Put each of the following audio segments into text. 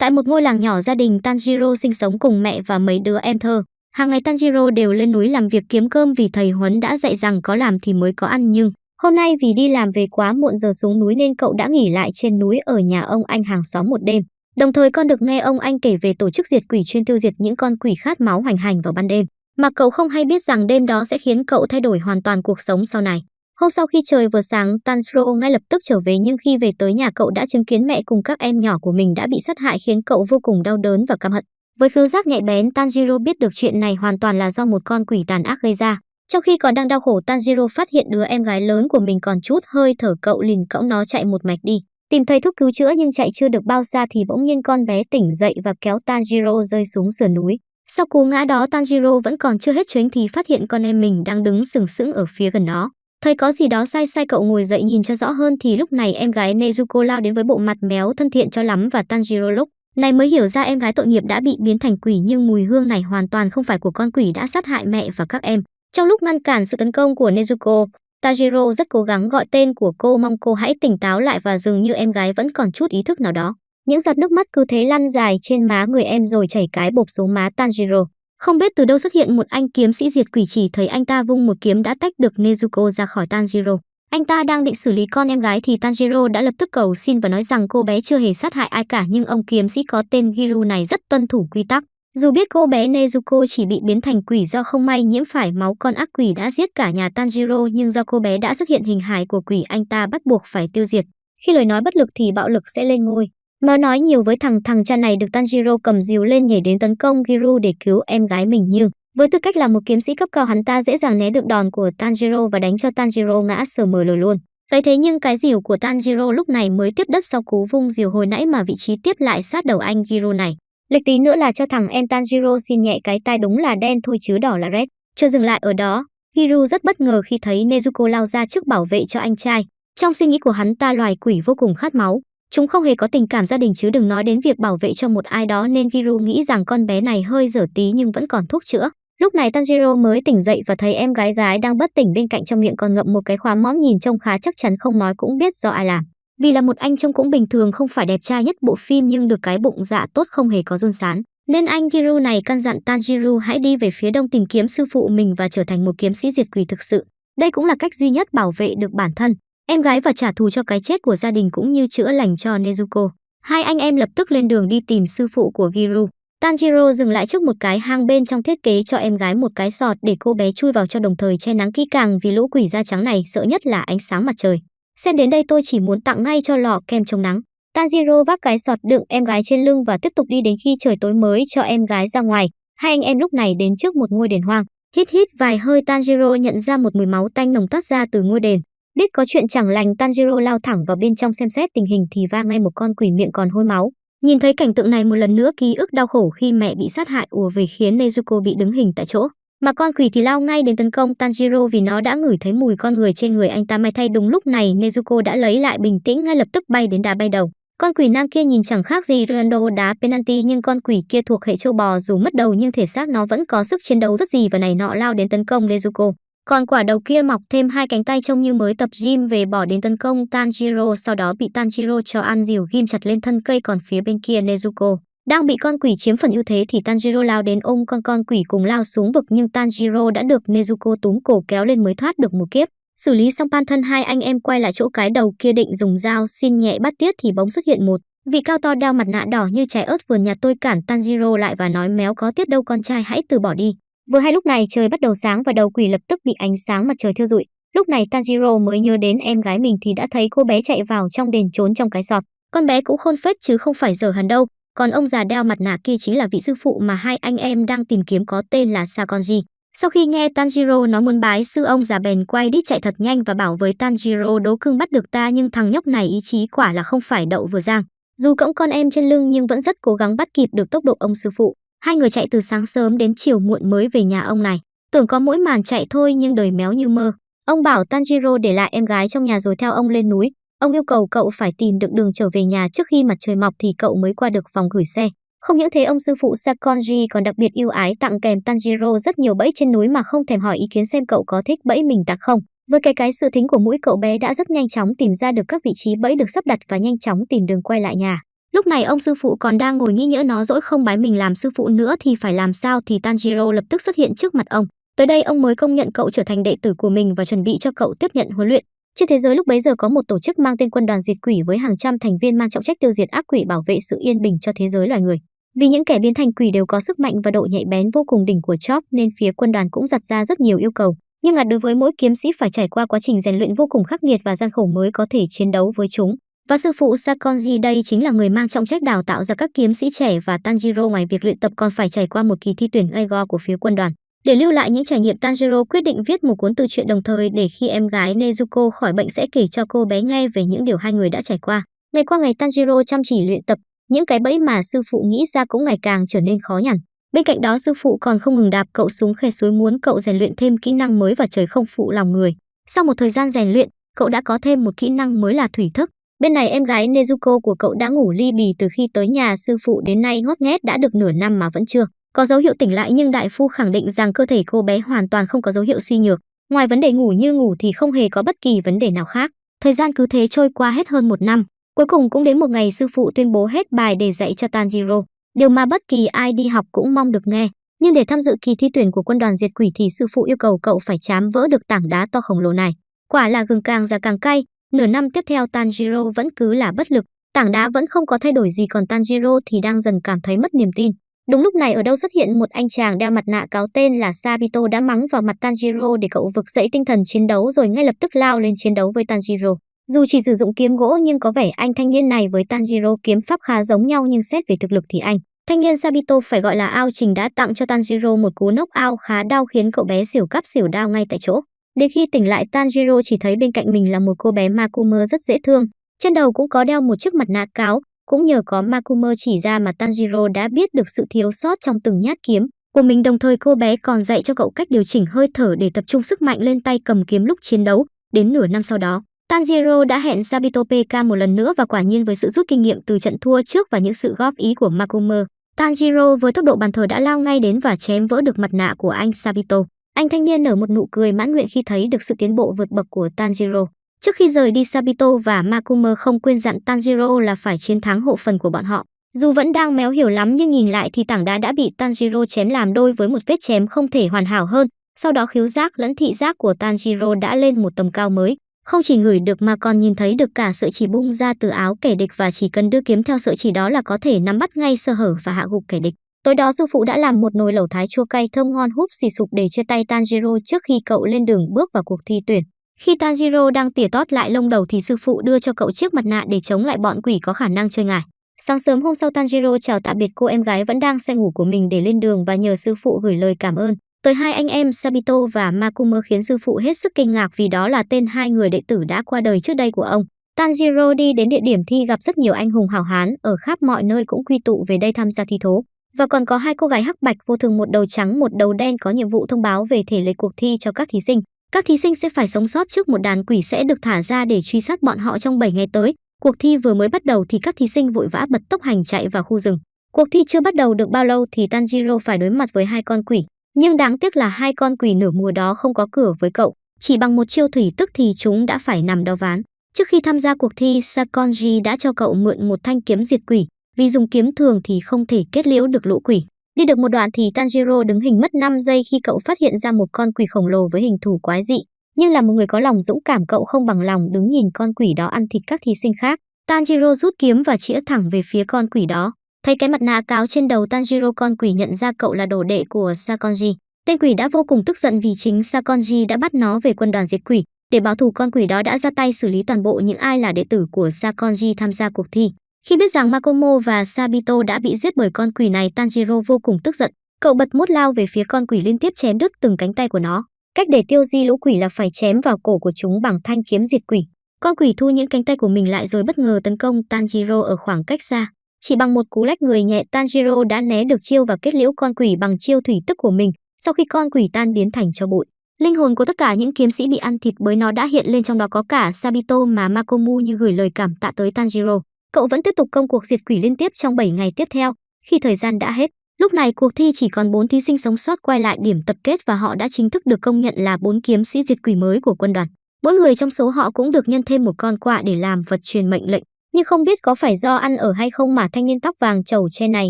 Tại một ngôi làng nhỏ gia đình, Tanjiro sinh sống cùng mẹ và mấy đứa em thơ. Hàng ngày Tanjiro đều lên núi làm việc kiếm cơm vì thầy Huấn đã dạy rằng có làm thì mới có ăn, nhưng hôm nay vì đi làm về quá muộn giờ xuống núi nên cậu đã nghỉ lại trên núi ở nhà ông anh hàng xóm một đêm. Đồng thời con được nghe ông anh kể về tổ chức diệt quỷ chuyên tiêu diệt những con quỷ khát máu hoành hành vào ban đêm. Mà cậu không hay biết rằng đêm đó sẽ khiến cậu thay đổi hoàn toàn cuộc sống sau này. Hôm sau khi trời vừa sáng, Tanjiro ngay lập tức trở về nhưng khi về tới nhà cậu đã chứng kiến mẹ cùng các em nhỏ của mình đã bị sát hại khiến cậu vô cùng đau đớn và căm hận. Với khứu giác nhạy bén, Tanjiro biết được chuyện này hoàn toàn là do một con quỷ tàn ác gây ra. Trong khi còn đang đau khổ, Tanjiro phát hiện đứa em gái lớn của mình còn chút hơi thở cậu liền cõng nó chạy một mạch đi. Tìm thấy thuốc cứu chữa nhưng chạy chưa được bao xa thì bỗng nhiên con bé tỉnh dậy và kéo Tanjiro rơi xuống sườn núi. Sau cú ngã đó Tanjiro vẫn còn chưa hết chuyến thì phát hiện con em mình đang đứng sừng sững ở phía gần nó Thấy có gì đó sai sai cậu ngồi dậy nhìn cho rõ hơn thì lúc này em gái Nezuko lao đến với bộ mặt méo thân thiện cho lắm và Tanjiro lúc này mới hiểu ra em gái tội nghiệp đã bị biến thành quỷ nhưng mùi hương này hoàn toàn không phải của con quỷ đã sát hại mẹ và các em. Trong lúc ngăn cản sự tấn công của Nezuko, Tajiro rất cố gắng gọi tên của cô mong cô hãy tỉnh táo lại và dường như em gái vẫn còn chút ý thức nào đó. Những giọt nước mắt cứ thế lăn dài trên má người em rồi chảy cái bột xuống má Tanjiro. Không biết từ đâu xuất hiện một anh kiếm sĩ diệt quỷ chỉ thấy anh ta vung một kiếm đã tách được Nezuko ra khỏi Tanjiro. Anh ta đang định xử lý con em gái thì Tanjiro đã lập tức cầu xin và nói rằng cô bé chưa hề sát hại ai cả, nhưng ông kiếm sĩ có tên Giru này rất tuân thủ quy tắc. Dù biết cô bé Nezuko chỉ bị biến thành quỷ do không may nhiễm phải máu, con ác quỷ đã giết cả nhà Tanjiro, nhưng do cô bé đã xuất hiện hình hài của quỷ, anh ta bắt buộc phải tiêu diệt. Khi lời nói bất lực thì bạo lực sẽ lên ngôi. Mà nói nhiều với thằng thằng cha này được Tanjiro cầm dìu lên nhảy đến tấn công Giru để cứu em gái mình nhưng với tư cách là một kiếm sĩ cấp cao hắn ta dễ dàng né được đòn của Tanjiro và đánh cho Tanjiro ngã sờ mờ lờ luôn. Thấy thế nhưng cái dìu của Tanjiro lúc này mới tiếp đất sau cú vung dìu hồi nãy mà vị trí tiếp lại sát đầu anh Giru này. Lịch tí nữa là cho thằng em Tanjiro xin nhẹ cái tai đúng là đen thôi chứ đỏ là red. Chưa dừng lại ở đó, Giru rất bất ngờ khi thấy Nezuko lao ra trước bảo vệ cho anh trai. Trong suy nghĩ của hắn ta loài quỷ vô cùng khát máu. Chúng không hề có tình cảm gia đình chứ đừng nói đến việc bảo vệ cho một ai đó nên Giru nghĩ rằng con bé này hơi dở tí nhưng vẫn còn thuốc chữa. Lúc này Tanjiro mới tỉnh dậy và thấy em gái gái đang bất tỉnh bên cạnh trong miệng còn ngậm một cái khóa mõm nhìn trông khá chắc chắn không nói cũng biết do ai làm. Vì là một anh trông cũng bình thường không phải đẹp trai nhất bộ phim nhưng được cái bụng dạ tốt không hề có run sán. Nên anh Giru này căn dặn Tanjiro hãy đi về phía đông tìm kiếm sư phụ mình và trở thành một kiếm sĩ diệt quỷ thực sự. Đây cũng là cách duy nhất bảo vệ được bản thân, em gái và trả thù cho cái chết của gia đình cũng như chữa lành cho Nezuko. Hai anh em lập tức lên đường đi tìm sư phụ của Giru. Tanjiro dừng lại trước một cái hang bên trong thiết kế cho em gái một cái sọt để cô bé chui vào cho đồng thời che nắng kỹ càng vì lũ quỷ da trắng này sợ nhất là ánh sáng mặt trời. Xem đến đây tôi chỉ muốn tặng ngay cho lọ kem chống nắng. Tanjiro vác cái sọt đựng em gái trên lưng và tiếp tục đi đến khi trời tối mới cho em gái ra ngoài. Hai anh em lúc này đến trước một ngôi đền hoang. Hít hít vài hơi Tanjiro nhận ra một mùi máu tanh nồng toát ra từ ngôi đền. Biết có chuyện chẳng lành, Tanjiro lao thẳng vào bên trong xem xét tình hình thì va ngay một con quỷ miệng còn hôi máu. Nhìn thấy cảnh tượng này một lần nữa, ký ức đau khổ khi mẹ bị sát hại ùa về khiến Nezuko bị đứng hình tại chỗ. Mà con quỷ thì lao ngay đến tấn công Tanjiro vì nó đã ngửi thấy mùi con người trên người anh ta may thay đúng lúc này, Nezuko đã lấy lại bình tĩnh ngay lập tức bay đến đá bay đầu. Con quỷ nam kia nhìn chẳng khác gì Rando đá penalty, nhưng con quỷ kia thuộc hệ châu bò dù mất đầu nhưng thể xác nó vẫn có sức chiến đấu rất gì và này nọ lao đến tấn công Nezuko. Còn quả đầu kia mọc thêm hai cánh tay trông như mới tập gym về bỏ đến tấn công Tanjiro, sau đó bị Tanjiro cho ăn dìu ghim chặt lên thân cây còn phía bên kia Nezuko. Đang bị con quỷ chiếm phần ưu thế thì Tanjiro lao đến ôm con con quỷ cùng lao xuống vực nhưng Tanjiro đã được Nezuko túm cổ kéo lên mới thoát được một kiếp. Xử lý xong pan thân hai anh em quay lại chỗ cái đầu kia định dùng dao xin nhẹ bắt tiết thì bỗng xuất hiện một vị cao to đeo mặt nạ đỏ như trái ớt vườn nhà tôi cản Tanjiro lại và nói, méo có tiết đâu con trai, hãy từ bỏ đi. Vừa hay lúc này trời bắt đầu sáng và đầu quỷ lập tức bị ánh sáng mặt trời thiêu rụi. Lúc này Tanjiro mới nhớ đến em gái mình thì đã thấy cô bé chạy vào trong đền trốn trong cái sọt. Con bé cũng khôn phết chứ không phải dở hẳn đâu. Còn ông già đeo mặt nạ kia chính là vị sư phụ mà hai anh em đang tìm kiếm có tên là Sakonji. Sau khi nghe Tanjiro nói muốn bái sư ông già bèn quay đít chạy thật nhanh và bảo với Tanjiro đố cưng bắt được ta nhưng thằng nhóc này ý chí quả là không phải đậu vừa giang. Dù cõng con em trên lưng nhưng vẫn rất cố gắng bắt kịp được tốc độ ông sư phụ. Hai người chạy từ sáng sớm đến chiều muộn mới về nhà ông này. Tưởng có mỗi màn chạy thôi nhưng đời méo như mơ. Ông bảo Tanjiro để lại em gái trong nhà rồi theo ông lên núi. Ông yêu cầu cậu phải tìm được đường trở về nhà trước khi mặt trời mọc thì cậu mới qua được phòng gửi xe. Không những thế, ông sư phụ Sakonji còn đặc biệt yêu ái tặng kèm Tanjiro rất nhiều bẫy trên núi mà không thèm hỏi ý kiến xem cậu có thích bẫy mình tặng không. Với cái cái sự thính của mũi cậu bé đã rất nhanh chóng tìm ra được các vị trí bẫy được sắp đặt và nhanh chóng tìm đường quay lại nhà. Lúc này ông sư phụ còn đang ngồi nghĩ nhỡ nó dỗi không bái mình làm sư phụ nữa thì phải làm sao thì Tanjiro lập tức xuất hiện trước mặt ông. Tới đây ông mới công nhận cậu trở thành đệ tử của mình và chuẩn bị cho cậu tiếp nhận huấn luyện. Trên thế giới lúc bấy giờ có một tổ chức mang tên quân đoàn diệt quỷ với hàng trăm thành viên mang trọng trách tiêu diệt ác quỷ bảo vệ sự yên bình cho thế giới loài người. Vì những kẻ biến thành quỷ đều có sức mạnh và độ nhạy bén vô cùng đỉnh của Chop nên phía quân đoàn cũng đặt ra rất nhiều yêu cầu. Nghiêm ngặt đối với mỗi kiếm sĩ phải trải qua quá trình rèn luyện vô cùng khắc nghiệt và gian khổ mới có thể chiến đấu với chúng. Và sư phụ Sakonji đây chính là người mang trọng trách đào tạo ra các kiếm sĩ trẻ và Tanjiro ngoài việc luyện tập còn phải trải qua một kỳ thi tuyển Eigo của phía quân đoàn. Để lưu lại những trải nghiệm Tanjiro quyết định viết một cuốn tự truyện đồng thời để khi em gái Nezuko khỏi bệnh sẽ kể cho cô bé nghe về những điều hai người đã trải qua. Ngày qua ngày Tanjiro chăm chỉ luyện tập, những cái bẫy mà sư phụ nghĩ ra cũng ngày càng trở nên khó nhằn. Bên cạnh đó sư phụ còn không ngừng đạp cậu xuống khe suối muốn cậu rèn luyện thêm kỹ năng mới và trời không phụ lòng người. Sau một thời gian rèn luyện, cậu đã có thêm một kỹ năng mới là thủy thức. Bên này em gái Nezuko của cậu đã ngủ ly bì từ khi tới nhà sư phụ đến nay ngót nghét đã được nửa năm mà vẫn chưa có dấu hiệu tỉnh lại nhưng đại phu khẳng định rằng cơ thể cô bé hoàn toàn không có dấu hiệu suy nhược. Ngoài vấn đề ngủ như ngủ thì không hề có bất kỳ vấn đề nào khác. Thời gian cứ thế trôi qua hết hơn một năm. Cuối cùng cũng đến một ngày sư phụ tuyên bố hết bài để dạy cho Tanjiro. Điều mà bất kỳ ai đi học cũng mong được nghe. Nhưng để tham dự kỳ thi tuyển của quân đoàn diệt quỷ thì sư phụ yêu cầu cậu phải chám vỡ được tảng đá to khổng lồ này. Quả là gừng càng già càng cay, nửa năm tiếp theo Tanjiro vẫn cứ là bất lực, tảng đá vẫn không có thay đổi gì còn Tanjiro thì đang dần cảm thấy mất niềm tin. Đúng lúc này ở đâu xuất hiện một anh chàng đeo mặt nạ cáo tên là Sabito đã mắng vào mặt Tanjiro để cậu vực dậy tinh thần chiến đấu rồi ngay lập tức lao lên chiến đấu với Tanjiro. Dù chỉ sử dụng kiếm gỗ nhưng có vẻ anh thanh niên này với Tanjiro kiếm pháp khá giống nhau nhưng xét về thực lực thì anh. Thanh niên Sabito phải gọi là ao trình đã tặng cho Tanjiro một cú nốc ao khá đau khiến cậu bé xỉu cắp xỉu đau ngay tại chỗ. Đến khi tỉnh lại Tanjiro chỉ thấy bên cạnh mình là một cô bé Makumer rất dễ thương. Trên đầu cũng có đeo một chiếc mặt nạ cáo, cũng nhờ có Makumer chỉ ra mà Tanjiro đã biết được sự thiếu sót trong từng nhát kiếm của mình đồng thời cô bé còn dạy cho cậu cách điều chỉnh hơi thở để tập trung sức mạnh lên tay cầm kiếm lúc chiến đấu. Đến nửa năm sau đó, Tanjiro đã hẹn Sabito PK một lần nữa và quả nhiên với sự rút kinh nghiệm từ trận thua trước và những sự góp ý của Makumer, Tanjiro với tốc độ bàn thờ đã lao ngay đến và chém vỡ được mặt nạ của anh Sabito. Anh thanh niên nở một nụ cười mãn nguyện khi thấy được sự tiến bộ vượt bậc của Tanjiro. Trước khi rời đi Sabito và Makumer không quên dặn Tanjiro là phải chiến thắng hộ phần của bọn họ. Dù vẫn đang méo hiểu lắm nhưng nhìn lại thì tảng đá đã bị Tanjiro chém làm đôi với một vết chém không thể hoàn hảo hơn. Sau đó khiếu giác lẫn thị giác của Tanjiro đã lên một tầm cao mới. Không chỉ ngửi được mà còn nhìn thấy được cả sợi chỉ bung ra từ áo kẻ địch và chỉ cần đưa kiếm theo sợi chỉ đó là có thể nắm bắt ngay sơ hở và hạ gục kẻ địch. Tối đó sư phụ đã làm một nồi lẩu thái chua cay thơm ngon húp xì sụp để chia tay Tanjiro trước khi cậu lên đường bước vào cuộc thi tuyển. Khi Tanjiro đang tỉa tót lại lông đầu thì sư phụ đưa cho cậu chiếc mặt nạ để chống lại bọn quỷ có khả năng chơi ngải. Sáng sớm hôm sau Tanjiro chào tạm biệt cô em gái vẫn đang say ngủ của mình để lên đường và nhờ sư phụ gửi lời cảm ơn. Tới hai anh em Sabito và Makumo khiến sư phụ hết sức kinh ngạc vì đó là tên hai người đệ tử đã qua đời trước đây của ông. Tanjiro đi đến địa điểm thi gặp rất nhiều anh hùng hảo hán, ở khắp mọi nơi cũng quy tụ về đây tham gia thi thố. Và còn có hai cô gái hắc bạch vô thường một đầu trắng một đầu đen có nhiệm vụ thông báo về thể lệ cuộc thi cho các thí sinh. Các thí sinh sẽ phải sống sót trước một đàn quỷ sẽ được thả ra để truy sát bọn họ trong 7 ngày tới. Cuộc thi vừa mới bắt đầu thì các thí sinh vội vã bật tốc hành chạy vào khu rừng. Cuộc thi chưa bắt đầu được bao lâu thì Tanjiro phải đối mặt với hai con quỷ. Nhưng đáng tiếc là hai con quỷ nửa mùa đó không có cửa với cậu. Chỉ bằng một chiêu thủy tức thì chúng đã phải nằm đo ván. Trước khi tham gia cuộc thi, Sakonji đã cho cậu mượn một thanh kiếm diệt quỷ. Vì dùng kiếm thường thì không thể kết liễu được lũ quỷ. Đi được một đoạn thì Tanjiro đứng hình mất 5 giây khi cậu phát hiện ra một con quỷ khổng lồ với hình thù quái dị. Nhưng là một người có lòng dũng cảm, cậu không bằng lòng đứng nhìn con quỷ đó ăn thịt các thí sinh khác. Tanjiro rút kiếm và chĩa thẳng về phía con quỷ đó. Thấy cái mặt nạ cáo trên đầu Tanjiro, con quỷ nhận ra cậu là đồ đệ của Sakonji. Tên quỷ đã vô cùng tức giận vì chính Sakonji đã bắt nó về quân đoàn diệt quỷ. Để báo thù, con quỷ đó đã ra tay xử lý toàn bộ những ai là đệ tử của Sakonji tham gia cuộc thi. Khi biết rằng Makomo và Sabito đã bị giết bởi con quỷ này, Tanjiro vô cùng tức giận. Cậu bật mút lao về phía con quỷ liên tiếp chém đứt từng cánh tay của nó. Cách để tiêu di lũ quỷ là phải chém vào cổ của chúng bằng thanh kiếm diệt quỷ. Con quỷ thu những cánh tay của mình lại rồi bất ngờ tấn công Tanjiro ở khoảng cách xa. Chỉ bằng một cú lách người nhẹ Tanjiro đã né được chiêu và kết liễu con quỷ bằng chiêu thủy tức của mình. Sau khi con quỷ tan biến thành cho bụi, linh hồn của tất cả những kiếm sĩ bị ăn thịt bởi nó đã hiện lên trong đó có cả Sabito mà Makomu như gửi lời cảm tạ tới Tanjiro. Cậu vẫn tiếp tục công cuộc diệt quỷ liên tiếp trong 7 ngày tiếp theo. Khi thời gian đã hết, lúc này cuộc thi chỉ còn 4 thí sinh sống sót quay lại điểm tập kết và họ đã chính thức được công nhận là 4 kiếm sĩ diệt quỷ mới của quân đoàn. Mỗi người trong số họ cũng được nhân thêm một con quạ để làm vật truyền mệnh lệnh. Nhưng không biết có phải do ăn ở hay không mà thanh niên tóc vàng trầu che này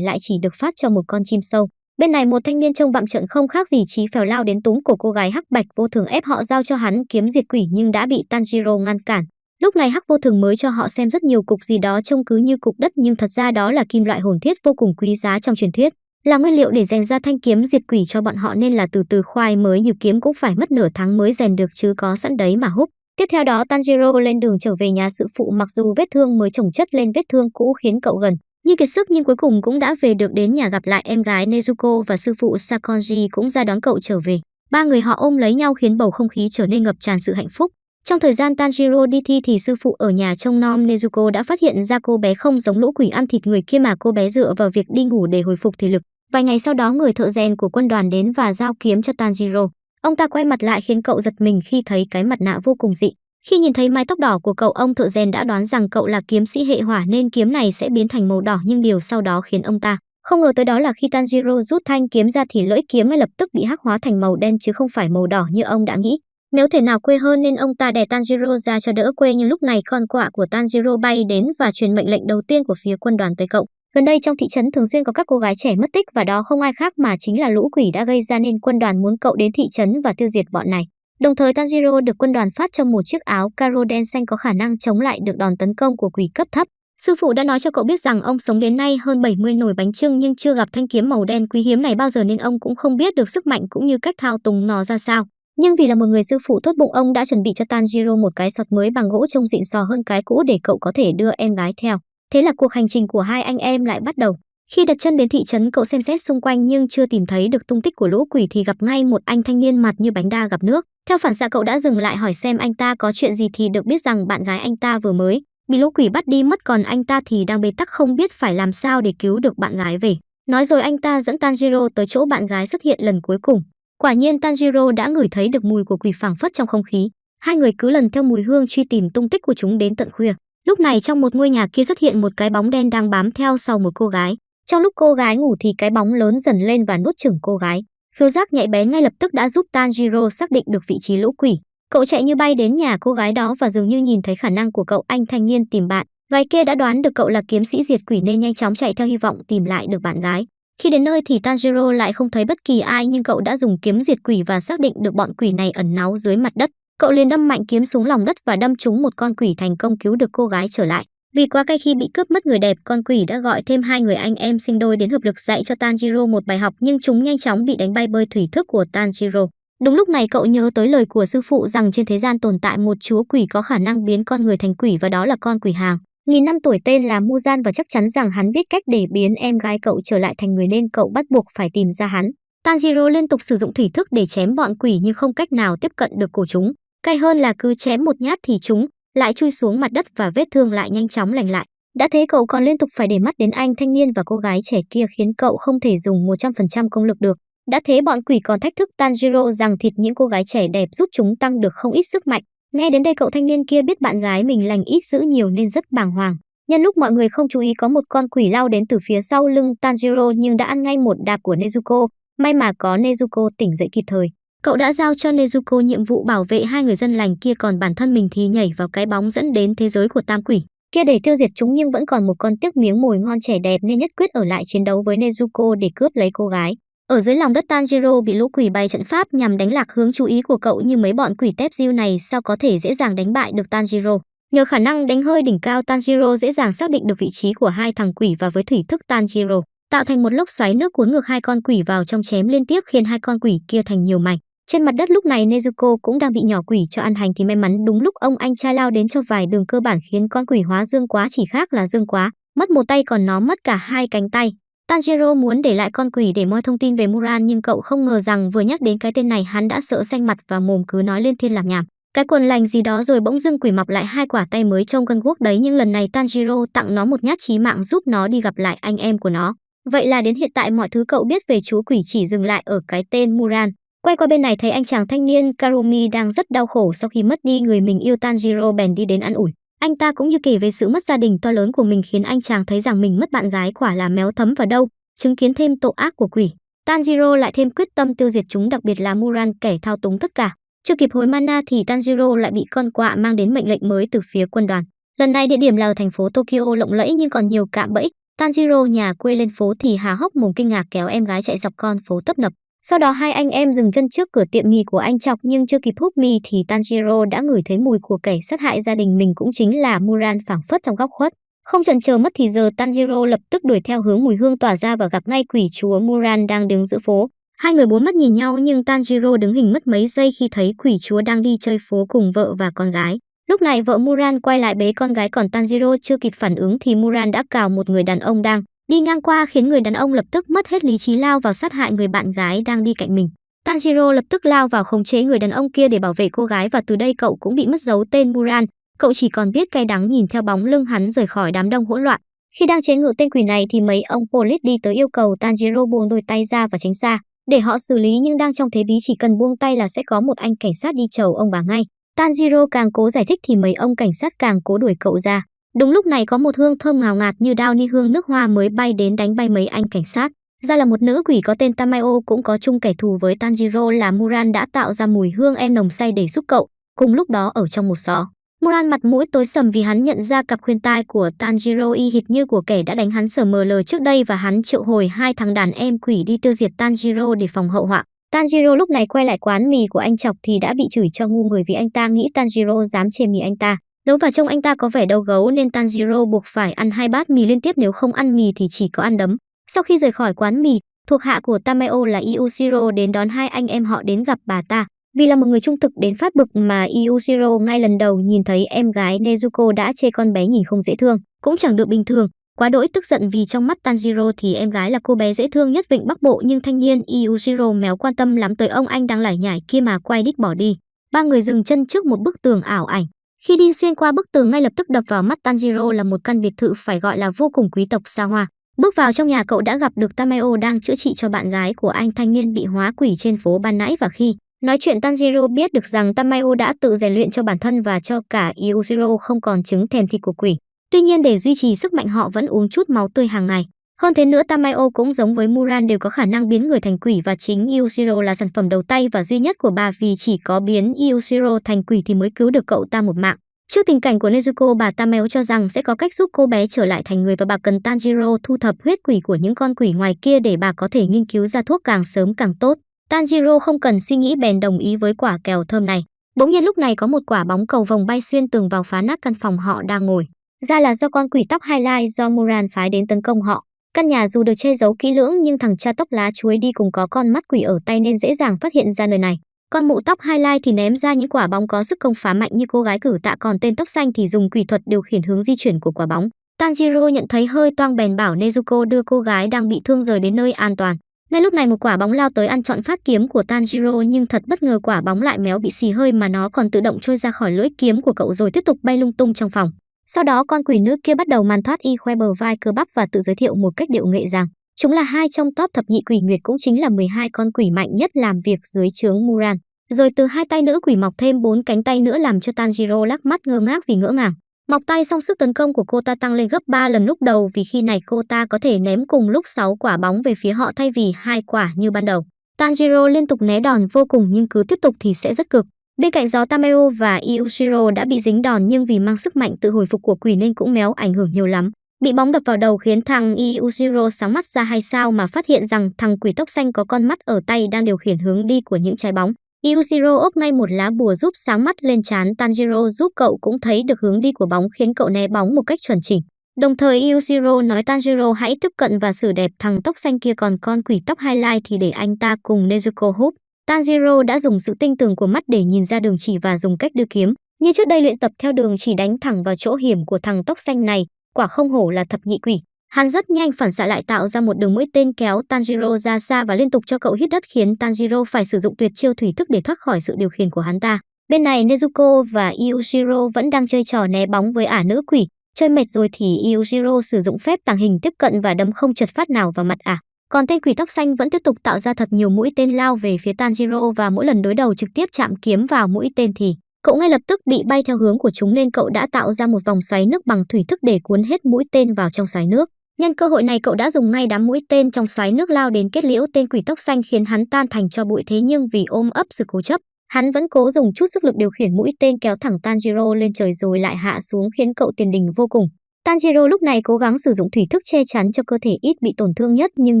lại chỉ được phát cho một con chim sâu. Bên này một thanh niên trông bạm trận không khác gì trí phèo lao đến túm cổ cô gái hắc bạch vô thường ép họ giao cho hắn kiếm diệt quỷ nhưng đã bị Tanjiro ngăn cản. Lúc này hắc vô thường mới cho họ xem rất nhiều cục gì đó trông cứ như cục đất, nhưng thật ra đó là kim loại hồn thiết vô cùng quý giá trong truyền thuyết. Là nguyên liệu để rèn ra thanh kiếm diệt quỷ cho bọn họ nên là từ từ khoai mới như kiếm cũng phải mất nửa tháng mới rèn được chứ có sẵn đấy mà húc. Tiếp theo đó, Tanjiro lên đường trở về nhà sự phụ, mặc dù vết thương mới chồng chất lên vết thương cũ khiến cậu gần như kiệt sức nhưng cuối cùng cũng đã về được đến nhà gặp lại em gái Nezuko và sư phụ Sakonji cũng ra đón cậu trở về. Ba người họ ôm lấy nhau khiến bầu không khí trở nên ngập tràn sự hạnh phúc. Trong thời gian Tanjiro đi thi thì sư phụ ở nhà trông nom Nezuko đã phát hiện ra cô bé không giống lũ quỷ ăn thịt người kia mà cô bé dựa vào việc đi ngủ để hồi phục thể lực. Vài ngày sau đó người thợ rèn của quân đoàn đến và giao kiếm cho Tanjiro. Ông ta quay mặt lại khiến cậu giật mình khi thấy cái mặt nạ vô cùng dị. Khi nhìn thấy mái tóc đỏ của cậu, ông thợ rèn đã đoán rằng cậu là kiếm sĩ hệ hỏa nên kiếm này sẽ biến thành màu đỏ, nhưng điều sau đó khiến ông ta không ngờ tới đó là khi Tanjiro rút thanh kiếm ra thì lưỡi kiếm ngay lập tức bị hắc hóa thành màu đen chứ không phải màu đỏ như ông đã nghĩ. Nếu thể nào quê hơn nên ông ta đè Tanjiro ra cho đỡ quê, nhưng lúc này con quạ của Tanjiro bay đến và truyền mệnh lệnh đầu tiên của phía quân đoàn tới cậu. Gần đây trong thị trấn thường xuyên có các cô gái trẻ mất tích và đó không ai khác mà chính là lũ quỷ đã gây ra nên quân đoàn muốn cậu đến thị trấn và tiêu diệt bọn này. Đồng thời Tanjiro được quân đoàn phát cho một chiếc áo caro đen xanh có khả năng chống lại được đòn tấn công của quỷ cấp thấp. Sư phụ đã nói cho cậu biết rằng ông sống đến nay hơn 70 nồi bánh trưng nhưng chưa gặp thanh kiếm màu đen quý hiếm này bao giờ nên ông cũng không biết được sức mạnh cũng như cách thao túng nó ra sao. Nhưng vì là một người sư phụ tốt bụng, ông đã chuẩn bị cho Tanjiro một cái sọt mới bằng gỗ trông xịn sò hơn cái cũ để cậu có thể đưa em gái theo. Thế là cuộc hành trình của hai anh em lại bắt đầu. Khi đặt chân đến thị trấn, cậu xem xét xung quanh nhưng chưa tìm thấy được tung tích của lũ quỷ thì gặp ngay một anh thanh niên mặt như bánh đa gặp nước. Theo phản xạ, cậu đã dừng lại hỏi xem anh ta có chuyện gì thì được biết rằng bạn gái anh ta vừa mới bị lũ quỷ bắt đi, mất còn anh ta thì đang bế tắc không biết phải làm sao để cứu được bạn gái về. Nói rồi anh ta dẫn Tanjiro tới chỗ bạn gái xuất hiện lần cuối cùng. Quả nhiên Tanjiro đã ngửi thấy được mùi của quỷ phảng phất trong không khí. Hai người cứ lần theo mùi hương truy tìm tung tích của chúng đến tận khuya. Lúc này trong một ngôi nhà kia xuất hiện một cái bóng đen đang bám theo sau một cô gái. Trong lúc cô gái ngủ thì cái bóng lớn dần lên và nuốt chửng cô gái. Khiếu giác nhạy bén ngay lập tức đã giúp Tanjiro xác định được vị trí lũ quỷ. Cậu chạy như bay đến nhà cô gái đó và dường như nhìn thấy khả năng của cậu, anh thanh niên tìm bạn. Gái kia đã đoán được cậu là kiếm sĩ diệt quỷ nên nhanh chóng chạy theo hy vọng tìm lại được bạn gái. Khi đến nơi thì Tanjiro lại không thấy bất kỳ ai nhưng cậu đã dùng kiếm diệt quỷ và xác định được bọn quỷ này ẩn náu dưới mặt đất. Cậu liền đâm mạnh kiếm xuống lòng đất và đâm trúng một con quỷ thành công cứu được cô gái trở lại. Vì quá cay khi bị cướp mất người đẹp, con quỷ đã gọi thêm hai người anh em sinh đôi đến hợp lực dạy cho Tanjiro một bài học nhưng chúng nhanh chóng bị đánh bay bơi thủy thức của Tanjiro. Đúng lúc này cậu nhớ tới lời của sư phụ rằng trên thế gian tồn tại một chúa quỷ có khả năng biến con người thành quỷ và đó là con quỷ hàng. Nghìn năm tuổi tên là Muzan và chắc chắn rằng hắn biết cách để biến em gái cậu trở lại thành người nên cậu bắt buộc phải tìm ra hắn. Tanjiro liên tục sử dụng thủy thức để chém bọn quỷ nhưng không cách nào tiếp cận được cổ chúng. Cay hơn là cứ chém một nhát thì chúng lại chui xuống mặt đất và vết thương lại nhanh chóng lành lại. Đã thế cậu còn liên tục phải để mắt đến anh thanh niên và cô gái trẻ kia khiến cậu không thể dùng 100% công lực được. Đã thế bọn quỷ còn thách thức Tanjiro rằng thịt những cô gái trẻ đẹp giúp chúng tăng được không ít sức mạnh. Nghe đến đây cậu thanh niên kia biết bạn gái mình lành ít giữ nhiều nên rất bàng hoàng. Nhân lúc mọi người không chú ý có một con quỷ lao đến từ phía sau lưng Tanjiro nhưng đã ăn ngay một đạp của Nezuko. May mà có Nezuko tỉnh dậy kịp thời. Cậu đã giao cho Nezuko nhiệm vụ bảo vệ hai người dân lành kia còn bản thân mình thì nhảy vào cái bóng dẫn đến thế giới của tam quỷ. Kia để tiêu diệt chúng nhưng vẫn còn một con tiếc miếng mồi ngon trẻ đẹp nên nhất quyết ở lại chiến đấu với Nezuko để cướp lấy cô gái. Ở dưới lòng đất Tanjiro bị lũ quỷ bày trận pháp nhằm đánh lạc hướng chú ý của cậu như mấy bọn quỷ tép diêu này sao có thể dễ dàng đánh bại được Tanjiro. Nhờ khả năng đánh hơi đỉnh cao Tanjiro dễ dàng xác định được vị trí của hai thằng quỷ và với thủy thức Tanjiro tạo thành một lốc xoáy nước cuốn ngược hai con quỷ vào trong chém liên tiếp khiến hai con quỷ kia thành nhiều mảnh. Trên mặt đất lúc này Nezuko cũng đang bị nhỏ quỷ cho ăn hành thì may mắn đúng lúc ông anh trai lao đến cho vài đường cơ bản khiến con quỷ hóa dương quá chỉ khác là dương quá, mất một tay còn nó mất cả hai cánh tay. Tanjiro muốn để lại con quỷ để moi thông tin về Muran, nhưng cậu không ngờ rằng vừa nhắc đến cái tên này, hắn đã sợ xanh mặt và mồm cứ nói lên thiên làm nhảm. Cái quần lành gì đó rồi bỗng dưng quỷ mọc lại hai quả tay mới trông cân guốc đấy, nhưng lần này Tanjiro tặng nó một nhát chí mạng giúp nó đi gặp lại anh em của nó. Vậy là đến hiện tại mọi thứ cậu biết về chú quỷ chỉ dừng lại ở cái tên Muran. Quay qua bên này thấy anh chàng thanh niên Karumi đang rất đau khổ sau khi mất đi người mình yêu Tanjiro, bèn đi đến ăn ủi. Anh ta cũng như kể về sự mất gia đình to lớn của mình khiến anh chàng thấy rằng mình mất bạn gái quả là méo thấm vào đâu, chứng kiến thêm tội ác của quỷ. Tanjiro lại thêm quyết tâm tiêu diệt chúng đặc biệt là Muran kẻ thao túng tất cả. Chưa kịp hồi mana thì Tanjiro lại bị con quạ mang đến mệnh lệnh mới từ phía quân đoàn. Lần này địa điểm là ở thành phố Tokyo lộng lẫy nhưng còn nhiều cạm bẫy. Tanjiro nhà quê lên phố thì hà hốc mồm kinh ngạc kéo em gái chạy dọc con phố tấp nập. Sau đó hai anh em dừng chân trước cửa tiệm mì của anh Chọc nhưng chưa kịp hút mì thì Tanjiro đã ngửi thấy mùi của kẻ sát hại gia đình mình cũng chính là Muran phảng phất trong góc khuất. Không chần chờ mất thì giờ Tanjiro lập tức đuổi theo hướng mùi hương tỏa ra và gặp ngay quỷ chúa Muran đang đứng giữa phố. Hai người bốn mắt nhìn nhau nhưng Tanjiro đứng hình mất mấy giây khi thấy quỷ chúa đang đi chơi phố cùng vợ và con gái. Lúc này vợ Muran quay lại bế con gái còn Tanjiro chưa kịp phản ứng thì Muran đã cào một người đàn ông đang đi ngang qua khiến người đàn ông lập tức mất hết lý trí lao vào sát hại người bạn gái đang đi cạnh mình. Tanjiro lập tức lao vào khống chế người đàn ông kia để bảo vệ cô gái và từ đây cậu cũng bị mất dấu tên Muran. Cậu chỉ còn biết cay đắng nhìn theo bóng lưng hắn rời khỏi đám đông hỗn loạn. Khi đang chế ngự tên quỷ này thì mấy ông police đi tới yêu cầu Tanjiro buông đôi tay ra và tránh xa để họ xử lý nhưng đang trong thế bí chỉ cần buông tay là sẽ có một anh cảnh sát đi chầu ông bà ngay. Tanjiro càng cố giải thích thì mấy ông cảnh sát càng cố đuổi cậu ra. Đúng lúc này có một hương thơm ngào ngạt như đao ni hương nước hoa mới bay đến đánh bay mấy anh cảnh sát. Ra là một nữ quỷ có tên Tamayo cũng có chung kẻ thù với Tanjiro là Muran đã tạo ra mùi hương em nồng say để giúp cậu. Cùng lúc đó ở trong một xó, Muran mặt mũi tối sầm vì hắn nhận ra cặp khuyên tai của Tanjiro y hệt như của kẻ đã đánh hắn sờ mờ lờ trước đây và hắn triệu hồi hai thằng đàn em quỷ đi tiêu diệt Tanjiro để phòng hậu họa. Tanjiro lúc này quay lại quán mì của anh Chọc thì đã bị chửi cho ngu người vì anh ta nghĩ Tanjiro dám chê mì anh ta. Đấu vào trông anh ta có vẻ đau gấu nên Tanjiro buộc phải ăn hai bát mì liên tiếp nếu không ăn mì thì chỉ có ăn đấm. Sau khi rời khỏi quán mì, thuộc hạ của Tameo là Iushiro đến đón hai anh em họ đến gặp bà ta. Vì là một người trung thực đến phát bực mà Iushiro ngay lần đầu nhìn thấy em gái Nezuko đã chê con bé nhìn không dễ thương, cũng chẳng được bình thường. Quá đỗi tức giận vì trong mắt Tanjiro thì em gái là cô bé dễ thương nhất vịnh Bắc Bộ nhưng thanh niên Iushiro méo quan tâm lắm tới ông anh đang lải nhải kia mà quay đít bỏ đi. Ba người dừng chân trước một bức tường ảo ảnh. Khi đi xuyên qua bức tường ngay lập tức đập vào mắt Tanjiro là một căn biệt thự phải gọi là vô cùng quý tộc xa hoa. Bước vào trong nhà, cậu đã gặp được Tameo đang chữa trị cho bạn gái của anh thanh niên bị hóa quỷ trên phố ban nãy và khi nói chuyện, Tanjiro biết được rằng Tameo đã tự rèn luyện cho bản thân và cho cả Iushiro không còn chứng thèm thịt của quỷ. Tuy nhiên, để duy trì sức mạnh, họ vẫn uống chút máu tươi hàng ngày. Hơn thế nữa, Tamayo cũng giống với Muran đều có khả năng biến người thành quỷ và chính Iushiro là sản phẩm đầu tay và duy nhất của bà vì chỉ có biến Iushiro thành quỷ thì mới cứu được cậu ta một mạng. Trước tình cảnh của Nezuko, bà Tamayo cho rằng sẽ có cách giúp cô bé trở lại thành người và bà cần Tanjiro thu thập huyết quỷ của những con quỷ ngoài kia để bà có thể nghiên cứu ra thuốc càng sớm càng tốt. Tanjiro không cần suy nghĩ bèn đồng ý với quả kèo thơm này. Bỗng nhiên lúc này có một quả bóng cầu vồng bay xuyên tường vào phá nát căn phòng họ đang ngồi. Ra là do con quỷ tóc highlight do Muran phái đến tấn công họ. Căn nhà dù được che giấu kỹ lưỡng nhưng thằng cha tóc lá chuối đi cùng có con mắt quỷ ở tay nên dễ dàng phát hiện ra nơi này. Con mụ tóc highlight thì ném ra những quả bóng có sức công phá mạnh như cô gái cử tạ còn tên tóc xanh thì dùng quỷ thuật điều khiển hướng di chuyển của quả bóng. Tanjiro nhận thấy hơi toang bèn bảo Nezuko đưa cô gái đang bị thương rời đến nơi an toàn. Ngay lúc này một quả bóng lao tới ăn trọn phát kiếm của Tanjiro nhưng thật bất ngờ quả bóng lại méo bị xì hơi mà nó còn tự động trôi ra khỏi lưỡi kiếm của cậu rồi tiếp tục bay lung tung trong phòng. Sau đó con quỷ nữ kia bắt đầu màn thoát y khoe bờ vai cơ bắp và tự giới thiệu một cách điệu nghệ rằng, chúng là hai trong top thập nhị quỷ nguyệt cũng chính là 12 con quỷ mạnh nhất làm việc dưới trướng Muran. Rồi từ hai tay nữ quỷ mọc thêm bốn cánh tay nữa làm cho Tanjiro lắc mắt ngơ ngác vì ngỡ ngàng. Mọc tay xong sức tấn công của cô ta tăng lên gấp 3 lần lúc đầu vì khi này cô ta có thể ném cùng lúc 6 quả bóng về phía họ thay vì hai quả như ban đầu. Tanjiro liên tục né đòn vô cùng nhưng cứ tiếp tục thì sẽ rất cực. Bên cạnh gió Tameo và Iushiro đã bị dính đòn nhưng vì mang sức mạnh tự hồi phục của quỷ nên cũng méo ảnh hưởng nhiều lắm. Bị bóng đập vào đầu khiến thằng Iushiro sáng mắt ra hay sao mà phát hiện rằng thằng quỷ tóc xanh có con mắt ở tay đang điều khiển hướng đi của những trái bóng. Iushiro ốp ngay một lá bùa giúp sáng mắt lên chán Tanjiro giúp cậu cũng thấy được hướng đi của bóng khiến cậu né bóng một cách chuẩn chỉnh. Đồng thời Iushiro nói Tanjiro hãy tiếp cận và xử đẹp thằng tóc xanh kia còn con quỷ tóc highlight thì để anh ta cùng Nezuko húp. Tanjiro đã dùng sự tinh tường của mắt để nhìn ra đường chỉ và dùng cách đưa kiếm. Như trước đây luyện tập theo đường chỉ đánh thẳng vào chỗ hiểm của thằng tóc xanh này, quả không hổ là thập nhị quỷ. Hắn rất nhanh phản xạ lại tạo ra một đường mũi tên kéo Tanjiro ra xa và liên tục cho cậu hít đất khiến Tanjiro phải sử dụng tuyệt chiêu thủy thức để thoát khỏi sự điều khiển của hắn ta. Bên này Nezuko và Iushiro vẫn đang chơi trò né bóng với ả nữ quỷ. Chơi mệt rồi thì Iushiro sử dụng phép tàng hình tiếp cận và đấm không trượt phát nào vào mặt ả. Còn tên quỷ tóc xanh vẫn tiếp tục tạo ra thật nhiều mũi tên lao về phía Tanjiro và mỗi lần đối đầu trực tiếp chạm kiếm vào mũi tên thì cậu ngay lập tức bị bay theo hướng của chúng nên cậu đã tạo ra một vòng xoáy nước bằng thủy thức để cuốn hết mũi tên vào trong xoáy nước. Nhân cơ hội này cậu đã dùng ngay đám mũi tên trong xoáy nước lao đến kết liễu tên quỷ tóc xanh khiến hắn tan thành cho bụi thế nhưng vì ôm ấp sự cố chấp, Hắn vẫn cố dùng chút sức lực điều khiển mũi tên kéo thẳng Tanjiro lên trời rồi lại hạ xuống khiến cậu tiền đình vô cùng. Tanjiro lúc này cố gắng sử dụng thủy thức che chắn cho cơ thể ít bị tổn thương nhất, nhưng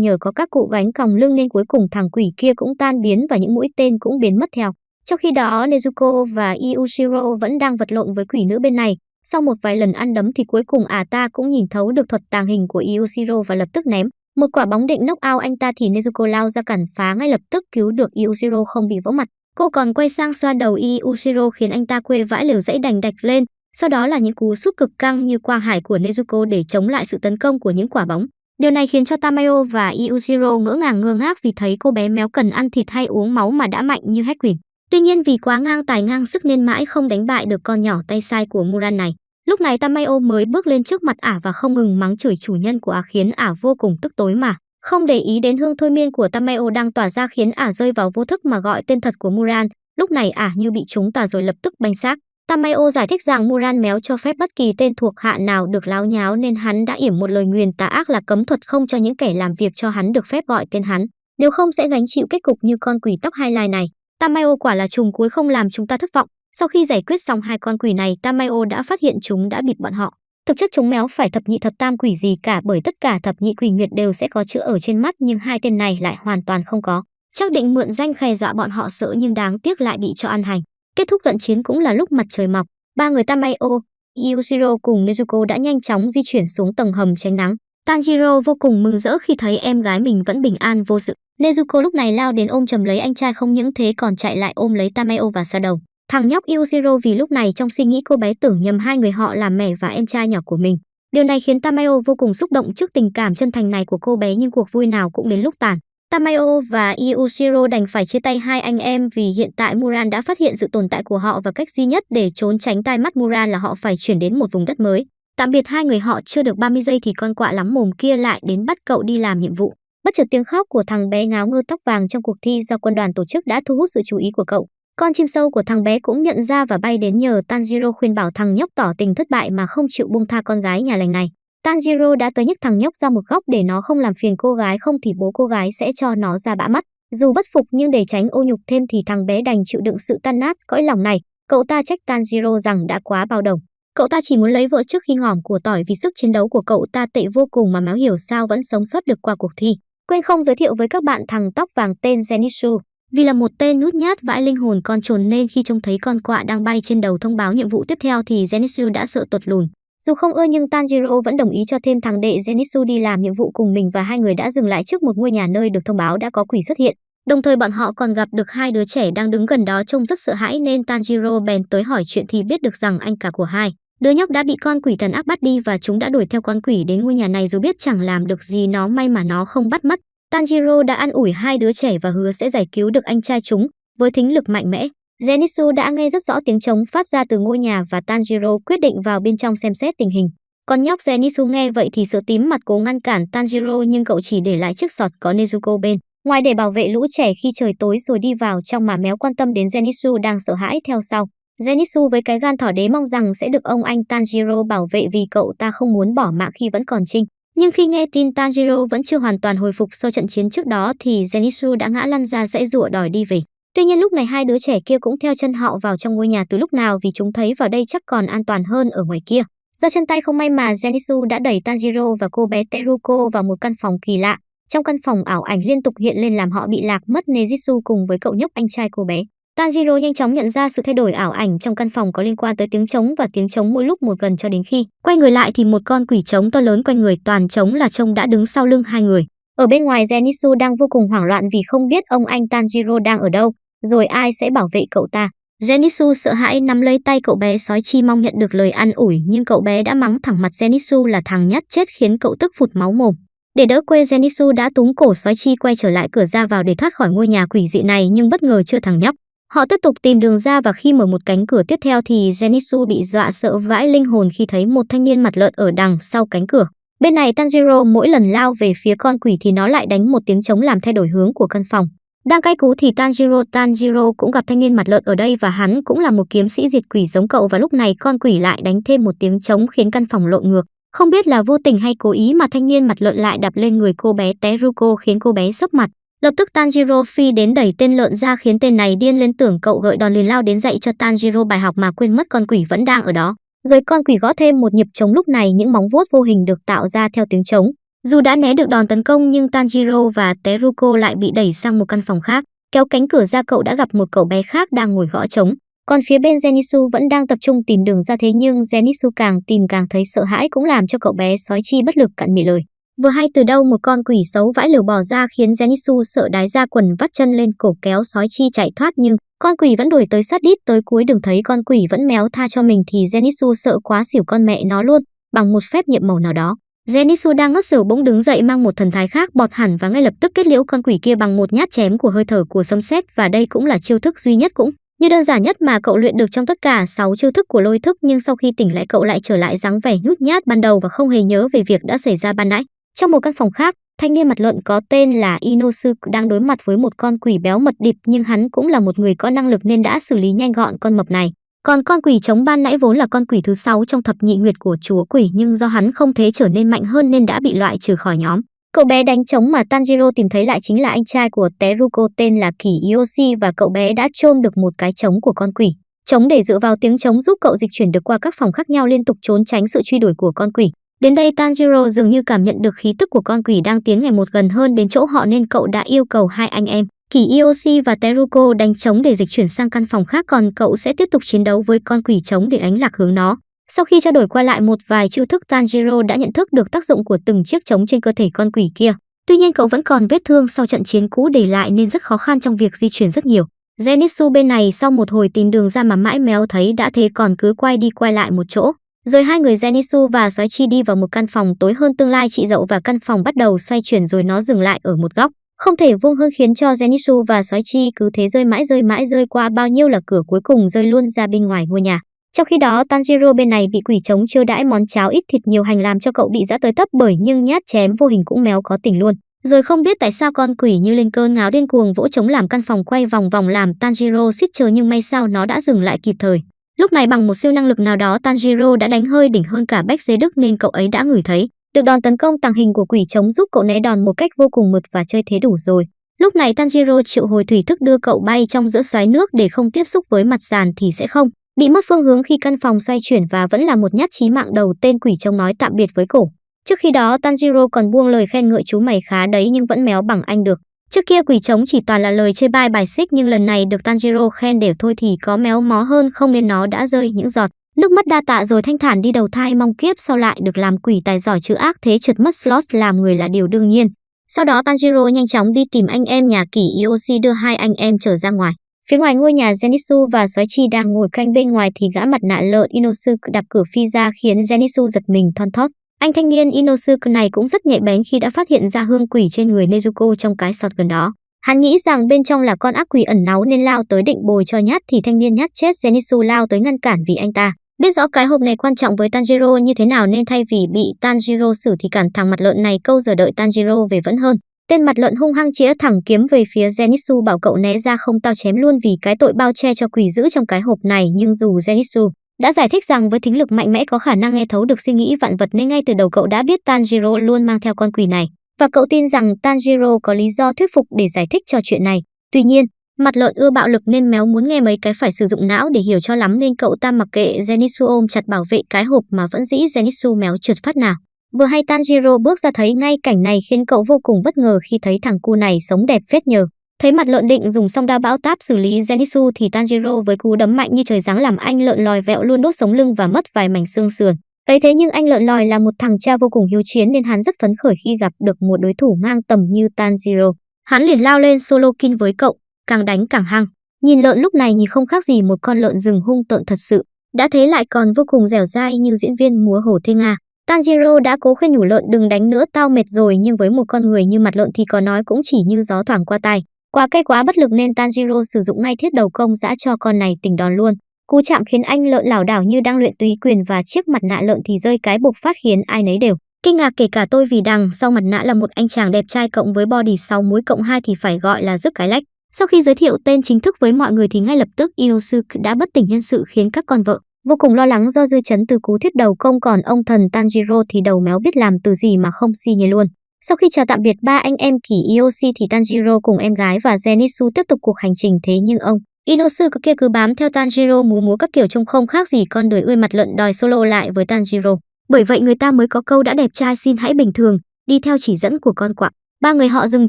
nhờ có các cụ gánh còng lưng nên cuối cùng thằng quỷ kia cũng tan biến và những mũi tên cũng biến mất theo. Trong khi đó, Nezuko và Iushiro vẫn đang vật lộn với quỷ nữ bên này. Sau một vài lần ăn đấm thì cuối cùng à ta cũng nhìn thấu được thuật tàng hình của Iushiro và lập tức ném. Một quả bóng định knock out anh ta thì Nezuko lao ra cản phá ngay lập tức cứu được Iushiro không bị vỡ mặt. Cô còn quay sang xoa đầu Iushiro khiến anh ta quê vãi liều dãy đành đạch lên. Sau đó là những cú sút cực căng như quang hải của Nezuko để chống lại sự tấn công của những quả bóng. Điều này khiến cho Tamayo và Yujiro ngỡ ngàng ngơ ngác vì thấy cô bé méo cần ăn thịt hay uống máu mà đã mạnh như hét quỷ. Tuy nhiên vì quá ngang tài ngang sức nên mãi không đánh bại được con nhỏ tay sai của Muran này. Lúc này Tamayo mới bước lên trước mặt ả và không ngừng mắng chửi chủ nhân của ả khiến ả vô cùng tức tối mà. Không để ý đến hương thôi miên của Tamayo đang tỏa ra khiến ả rơi vào vô thức mà gọi tên thật của Muran. Lúc này ả như bị trúng tà rồi lập tức banh xác. Tamayo giải thích rằng Muran méo cho phép bất kỳ tên thuộc hạ nào được láo nháo nên hắn đã yểm một lời nguyền tà ác là cấm thuật không cho những kẻ làm việc cho hắn được phép gọi tên hắn. Nếu không sẽ gánh chịu kết cục như con quỷ tóc hai lai này. Tamayo quả là trùng cuối không làm chúng ta thất vọng. Sau khi giải quyết xong hai con quỷ này, Tamayo đã phát hiện chúng đã bịt bọn họ. Thực chất chúng méo phải thập nhị thập tam quỷ gì cả bởi tất cả thập nhị quỷ nguyệt đều sẽ có chữ ở trên mắt nhưng hai tên này lại hoàn toàn không có. Chắc định mượn danh khè dọa bọn họ sợ nhưng đáng tiếc lại bị cho ăn hành. Kết thúc trận chiến cũng là lúc mặt trời mọc, ba người Tamayo, Yujiro cùng Nezuko đã nhanh chóng di chuyển xuống tầng hầm tránh nắng. Tanjiro vô cùng mừng rỡ khi thấy em gái mình vẫn bình an vô sự. Nezuko lúc này lao đến ôm chầm lấy anh trai không những thế còn chạy lại ôm lấy Tamayo và xoa đầu. Thằng nhóc Yujiro vì lúc này trong suy nghĩ cô bé tưởng nhầm hai người họ là mẹ và em trai nhỏ của mình. Điều này khiến Tamayo vô cùng xúc động trước tình cảm chân thành này của cô bé nhưng cuộc vui nào cũng đến lúc tàn. Tamayo và Iushiro đành phải chia tay hai anh em vì hiện tại Muran đã phát hiện sự tồn tại của họ và cách duy nhất để trốn tránh tai mắt Muran là họ phải chuyển đến một vùng đất mới. Tạm biệt hai người họ, chưa được 30 giây thì con quạ lắm mồm kia lại đến bắt cậu đi làm nhiệm vụ. Bất chợt tiếng khóc của thằng bé ngáo ngơ tóc vàng trong cuộc thi do quân đoàn tổ chức đã thu hút sự chú ý của cậu. Con chim sâu của thằng bé cũng nhận ra và bay đến nhờ Tanjiro khuyên bảo thằng nhóc tỏ tình thất bại mà không chịu buông tha con gái nhà lành này. Tanjiro đã tới nhấc thằng nhóc ra một góc để nó không làm phiền cô gái, không thì bố cô gái sẽ cho nó ra bã mắt. Dù bất phục nhưng để tránh ô nhục thêm thì thằng bé đành chịu đựng sự tan nát, cõi lòng này. Cậu ta trách Tanjiro rằng đã quá bao đồng. Cậu ta chỉ muốn lấy vợ trước khi ngỏm của tỏi vì sức chiến đấu của cậu ta tệ vô cùng mà máu hiểu sao vẫn sống sót được qua cuộc thi. Quên không giới thiệu với các bạn thằng tóc vàng tên Zenitsu. Vì là một tên nút nhát vãi linh hồn con trồn nên khi trông thấy con quạ đang bay trên đầu thông báo nhiệm vụ tiếp theo thì Zenitsu đã sợ tột lùn. Dù không ưa nhưng Tanjiro vẫn đồng ý cho thêm thằng đệ Zenitsu đi làm nhiệm vụ cùng mình và hai người đã dừng lại trước một ngôi nhà nơi được thông báo đã có quỷ xuất hiện. Đồng thời bọn họ còn gặp được hai đứa trẻ đang đứng gần đó trông rất sợ hãi nên Tanjiro bèn tới hỏi chuyện thì biết được rằng anh cả của hai Đứa nhóc đã bị con quỷ thần ác bắt đi và chúng đã đuổi theo con quỷ đến ngôi nhà này dù biết chẳng làm được gì nó may mà nó không bắt mất. Tanjiro đã an ủi hai đứa trẻ và hứa sẽ giải cứu được anh trai chúng với thính lực mạnh mẽ. Zenitsu đã nghe rất rõ tiếng trống phát ra từ ngôi nhà và Tanjiro quyết định vào bên trong xem xét tình hình. Con nhóc Zenitsu nghe vậy thì sợ tím mặt cố ngăn cản Tanjiro nhưng cậu chỉ để lại chiếc sọt có Nezuko bên. Ngoài để bảo vệ lũ trẻ khi trời tối rồi đi vào trong mà méo quan tâm đến Zenitsu đang sợ hãi theo sau. Zenitsu với cái gan thỏ đế mong rằng sẽ được ông anh Tanjiro bảo vệ vì cậu ta không muốn bỏ mạng khi vẫn còn trinh. Nhưng khi nghe tin Tanjiro vẫn chưa hoàn toàn hồi phục sau trận chiến trước đó thì Zenitsu đã ngã lăn ra dãy rụa đòi đi về. Tuy nhiên lúc này hai đứa trẻ kia cũng theo chân họ vào trong ngôi nhà từ lúc nào vì chúng thấy vào đây chắc còn an toàn hơn ở ngoài kia. Do chân tay không may mà Genisu đã đẩy Tanjiro và cô bé Teruko vào một căn phòng kỳ lạ. Trong căn phòng ảo ảnh liên tục hiện lên làm họ bị lạc mất Nejitsu cùng với cậu nhóc anh trai cô bé. Tanjiro nhanh chóng nhận ra sự thay đổi ảo ảnh trong căn phòng có liên quan tới tiếng trống và tiếng trống mỗi lúc một gần cho đến khi quay người lại thì một con quỷ trống to lớn quanh người toàn trống là trông đã đứng sau lưng hai người. Ở bên ngoài Zenitsu đang vô cùng hoảng loạn vì không biết ông anh Tanjiro đang ở đâu, rồi ai sẽ bảo vệ cậu ta. Zenitsu sợ hãi nắm lấy tay cậu bé sói chi mong nhận được lời an ủi, nhưng cậu bé đã mắng thẳng mặt Zenitsu là thằng nhát chết khiến cậu tức phụt máu mồm. Để đỡ quê Zenitsu đã túng cổ sói chi quay trở lại cửa ra vào để thoát khỏi ngôi nhà quỷ dị này, nhưng bất ngờ chưa thằng nhóc. Họ tiếp tục tìm đường ra và khi mở một cánh cửa tiếp theo thì Zenitsu bị dọa sợ vãi linh hồn khi thấy một thanh niên mặt lợn ở đằng sau cánh cửa. Bên này Tanjiro mỗi lần lao về phía con quỷ thì nó lại đánh một tiếng trống làm thay đổi hướng của căn phòng. Đang cay cú thì Tanjiro Tanjiro cũng gặp thanh niên mặt lợn ở đây và hắn cũng là một kiếm sĩ diệt quỷ giống cậu và lúc này con quỷ lại đánh thêm một tiếng trống khiến căn phòng lộn ngược. Không biết là vô tình hay cố ý mà thanh niên mặt lợn lại đập lên người cô bé Teruko khiến cô bé sấp mặt. Lập tức Tanjiro phi đến đẩy tên lợn ra khiến tên này điên lên tưởng cậu gợi đòn liền lao đến dạy cho Tanjiro bài học mà quên mất con quỷ vẫn đang ở đó. Rồi con quỷ gõ thêm một nhịp trống lúc này những móng vuốt vô hình được tạo ra theo tiếng trống. Dù đã né được đòn tấn công nhưng Tanjiro và Teruko lại bị đẩy sang một căn phòng khác. Kéo cánh cửa ra cậu đã gặp một cậu bé khác đang ngồi gõ trống. Còn phía bên Zenitsu vẫn đang tập trung tìm đường ra thế nhưng Zenitsu càng tìm càng thấy sợ hãi cũng làm cho cậu bé sói chi bất lực cạn mì lời. Vừa hay từ đâu một con quỷ xấu vãi lều bò ra khiến Zenitsu sợ đái ra quần vắt chân lên cổ kéo sói chi chạy thoát nhưng con quỷ vẫn đuổi tới sát đít tới cuối đường thấy con quỷ vẫn méo tha cho mình thì Zenitsu sợ quá xỉu con mẹ nó luôn, bằng một phép nhiệm màu nào đó. Zenitsu đang ngất xỉu bỗng đứng dậy mang một thần thái khác bọt hẳn và ngay lập tức kết liễu con quỷ kia bằng một nhát chém của hơi thở của sấm sét và đây cũng là chiêu thức duy nhất cũng như đơn giản nhất mà cậu luyện được trong tất cả 6 chiêu thức của lôi thức nhưng sau khi tỉnh lại cậu lại trở lại dáng vẻ nhút nhát ban đầu và không hề nhớ về việc đã xảy ra ban nãy. Trong một căn phòng khác, thanh niên mặt lợn có tên là Inosu đang đối mặt với một con quỷ béo mật địp nhưng hắn cũng là một người có năng lực nên đã xử lý nhanh gọn con mập này. Còn con quỷ chống ban nãy vốn là con quỷ thứ sáu trong thập nhị nguyệt của chúa quỷ nhưng do hắn không thế trở nên mạnh hơn nên đã bị loại trừ khỏi nhóm. Cậu bé đánh trống mà Tanjiro tìm thấy lại chính là anh trai của Teruko tên là Kỷ Yoshi và cậu bé đã chôn được một cái trống của con quỷ. Trống để dựa vào tiếng trống giúp cậu dịch chuyển được qua các phòng khác nhau liên tục trốn tránh sự truy đuổi của con quỷ. Đến đây Tanjiro dường như cảm nhận được khí tức của con quỷ đang tiến ngày một gần hơn đến chỗ họ nên cậu đã yêu cầu hai anh em, Kỳ Ioshi và Teruko đánh trống để dịch chuyển sang căn phòng khác, còn cậu sẽ tiếp tục chiến đấu với con quỷ trống để ánh lạc hướng nó. Sau khi trao đổi qua lại, một vài chiêu thức Tanjiro đã nhận thức được tác dụng của từng chiếc trống trên cơ thể con quỷ kia. Tuy nhiên, cậu vẫn còn vết thương sau trận chiến cũ để lại nên rất khó khăn trong việc di chuyển rất nhiều. Zenitsu bên này sau một hồi tìm đường ra mà mãi méo thấy đã thế còn cứ quay đi quay lại một chỗ. Rồi hai người Zenitsu và Soichi đi vào một căn phòng tối hơn tương lai, chị dậu và căn phòng bắt đầu xoay chuyển rồi nó dừng lại ở một góc. Không thể vuông hơn khiến cho Zenitsu và Sói Chi cứ thế rơi mãi rơi mãi, rơi qua bao nhiêu là cửa cuối cùng rơi luôn ra bên ngoài ngôi nhà. Trong khi đó, Tanjiro bên này bị quỷ trống chưa đãi món cháo ít thịt nhiều hành làm cho cậu bị dã tới tấp bởi nhưng nhát chém vô hình cũng méo có tình luôn. Rồi không biết tại sao con quỷ như lên cơn ngáo điên cuồng vỗ trống làm căn phòng quay vòng vòng làm Tanjiro suýt chờ nhưng may sao nó đã dừng lại kịp thời. Lúc này bằng một siêu năng lực nào đó, Tanjiro đã đánh hơi đỉnh hơn cả Bách Dế Đức nên cậu ấy đã ngửi thấy. Được đòn tấn công tàng hình của quỷ trống giúp cậu né đòn một cách vô cùng mượt và chơi thế đủ rồi. Lúc này Tanjiro triệu hồi thủy thức đưa cậu bay trong giữa xoáy nước để không tiếp xúc với mặt sàn thì sẽ không bị mất phương hướng khi căn phòng xoay chuyển và vẫn là một nhát chí mạng đầu tên quỷ trông nói tạm biệt với cổ. Trước khi đó, Tanjiro còn buông lời khen ngợi chú mày khá đấy nhưng vẫn méo bằng anh được. Trước kia quỷ trống chỉ toàn là lời chê bai bài xích nhưng lần này được Tanjiro khen đều thôi thì có méo mó hơn không nên nó đã rơi những giọt. Nước mắt đa tạ rồi thanh thản đi đầu thai, mong kiếp sau lại được làm quỷ tài giỏi chữ ác thế trượt mất slot làm người là điều đương nhiên. Sau đó Tanjiro nhanh chóng đi tìm anh em nhà kỷ Yoshi đưa hai anh em trở ra ngoài. Phía ngoài ngôi nhà Zenitsu và Sói Chi đang ngồi canh bên ngoài thì gã mặt nạ lợn Inosuke đạp cửa phi ra khiến Zenitsu giật mình thon thót. Anh thanh niên Inosuke này cũng rất nhạy bén khi đã phát hiện ra hương quỷ trên người Nezuko trong cái sọt gần đó. Hắn nghĩ rằng bên trong là con ác quỷ ẩn náu nên lao tới định bồi cho nhát thì thanh niên nhát chết Zenitsu lao tới ngăn cản vì anh ta. Biết rõ cái hộp này quan trọng với Tanjiro như thế nào nên thay vì bị Tanjiro xử thì cản thằng mặt lợn này câu giờ đợi Tanjiro về vẫn hơn. Tên mặt lợn hung hăng chĩa thẳng kiếm về phía Zenitsu bảo cậu né ra không tao chém luôn vì cái tội bao che cho quỷ giữ trong cái hộp này nhưng dù Zenitsu đã giải thích rằng với thính lực mạnh mẽ có khả năng nghe thấu được suy nghĩ vạn vật nên ngay từ đầu cậu đã biết Tanjiro luôn mang theo con quỷ này và cậu tin rằng Tanjiro có lý do thuyết phục để giải thích cho chuyện này. Tuy nhiên, mặt lợn ưa bạo lực nên méo muốn nghe mấy cái phải sử dụng não để hiểu cho lắm nên cậu ta mặc kệ Zenitsu ôm chặt bảo vệ cái hộp mà vẫn dĩ Zenitsu méo trượt phát nào. Vừa hay Tanjiro bước ra thấy ngay cảnh này khiến cậu vô cùng bất ngờ khi thấy thằng cu này sống đẹp phết nhờ. Thấy mặt lợn định dùng song đao bão táp xử lý Zenitsu thì Tanjiro với cú đấm mạnh như trời giáng làm anh lợn lòi vẹo luôn đốt sống lưng và mất vài mảnh xương sườn. Ấy thế nhưng anh lợn lòi là một thằng cha vô cùng hiếu chiến nên hắn rất phấn khởi khi gặp được một đối thủ ngang tầm như Tanjiro. Hắn liền lao lên solo kin với cậu, càng đánh càng hăng. Nhìn lợn lúc này nhìn không khác gì một con lợn rừng hung tợn thật sự. Đã thế lại còn vô cùng dẻo dai như diễn viên múa hổ thê Nga. Tanjiro đã cố khuyên nhủ lợn đừng đánh nữa, tao mệt rồi, nhưng với một con người như mặt lợn thì có nói cũng chỉ như gió thoảng qua tai. Quá cay quá bất lực nên Tanjiro sử dụng ngay thiết đầu công dã cho con này tỉnh đòn luôn. Cú chạm khiến anh lợn lảo đảo như đang luyện túy quyền và chiếc mặt nạ lợn thì rơi cái bục phát khiến ai nấy đều kinh ngạc, kể cả tôi vì đằng sau mặt nạ là một anh chàng đẹp trai cộng với body 6 múi cộng 2 thì phải gọi là rước cái lách. Sau khi giới thiệu tên chính thức với mọi người thì ngay lập tức Inosuke đã bất tỉnh nhân sự khiến các con vợ vô cùng lo lắng do dư chấn từ cú thiết đầu công còn ông thần Tanjiro thì đầu méo biết làm từ gì mà không si nhề luôn. Sau khi chào tạm biệt ba anh em kỷ Ioshi thì Tanjiro cùng em gái và Zenitsu tiếp tục cuộc hành trình thế nhưng ông Inosuke kia cứ bám theo Tanjiro múa múa các kiểu trông không khác gì con đời ươi mặt lợn đòi solo lại với Tanjiro. Bởi vậy người ta mới có câu đã đẹp trai xin hãy bình thường, đi theo chỉ dẫn của con quạ. Ba người họ dừng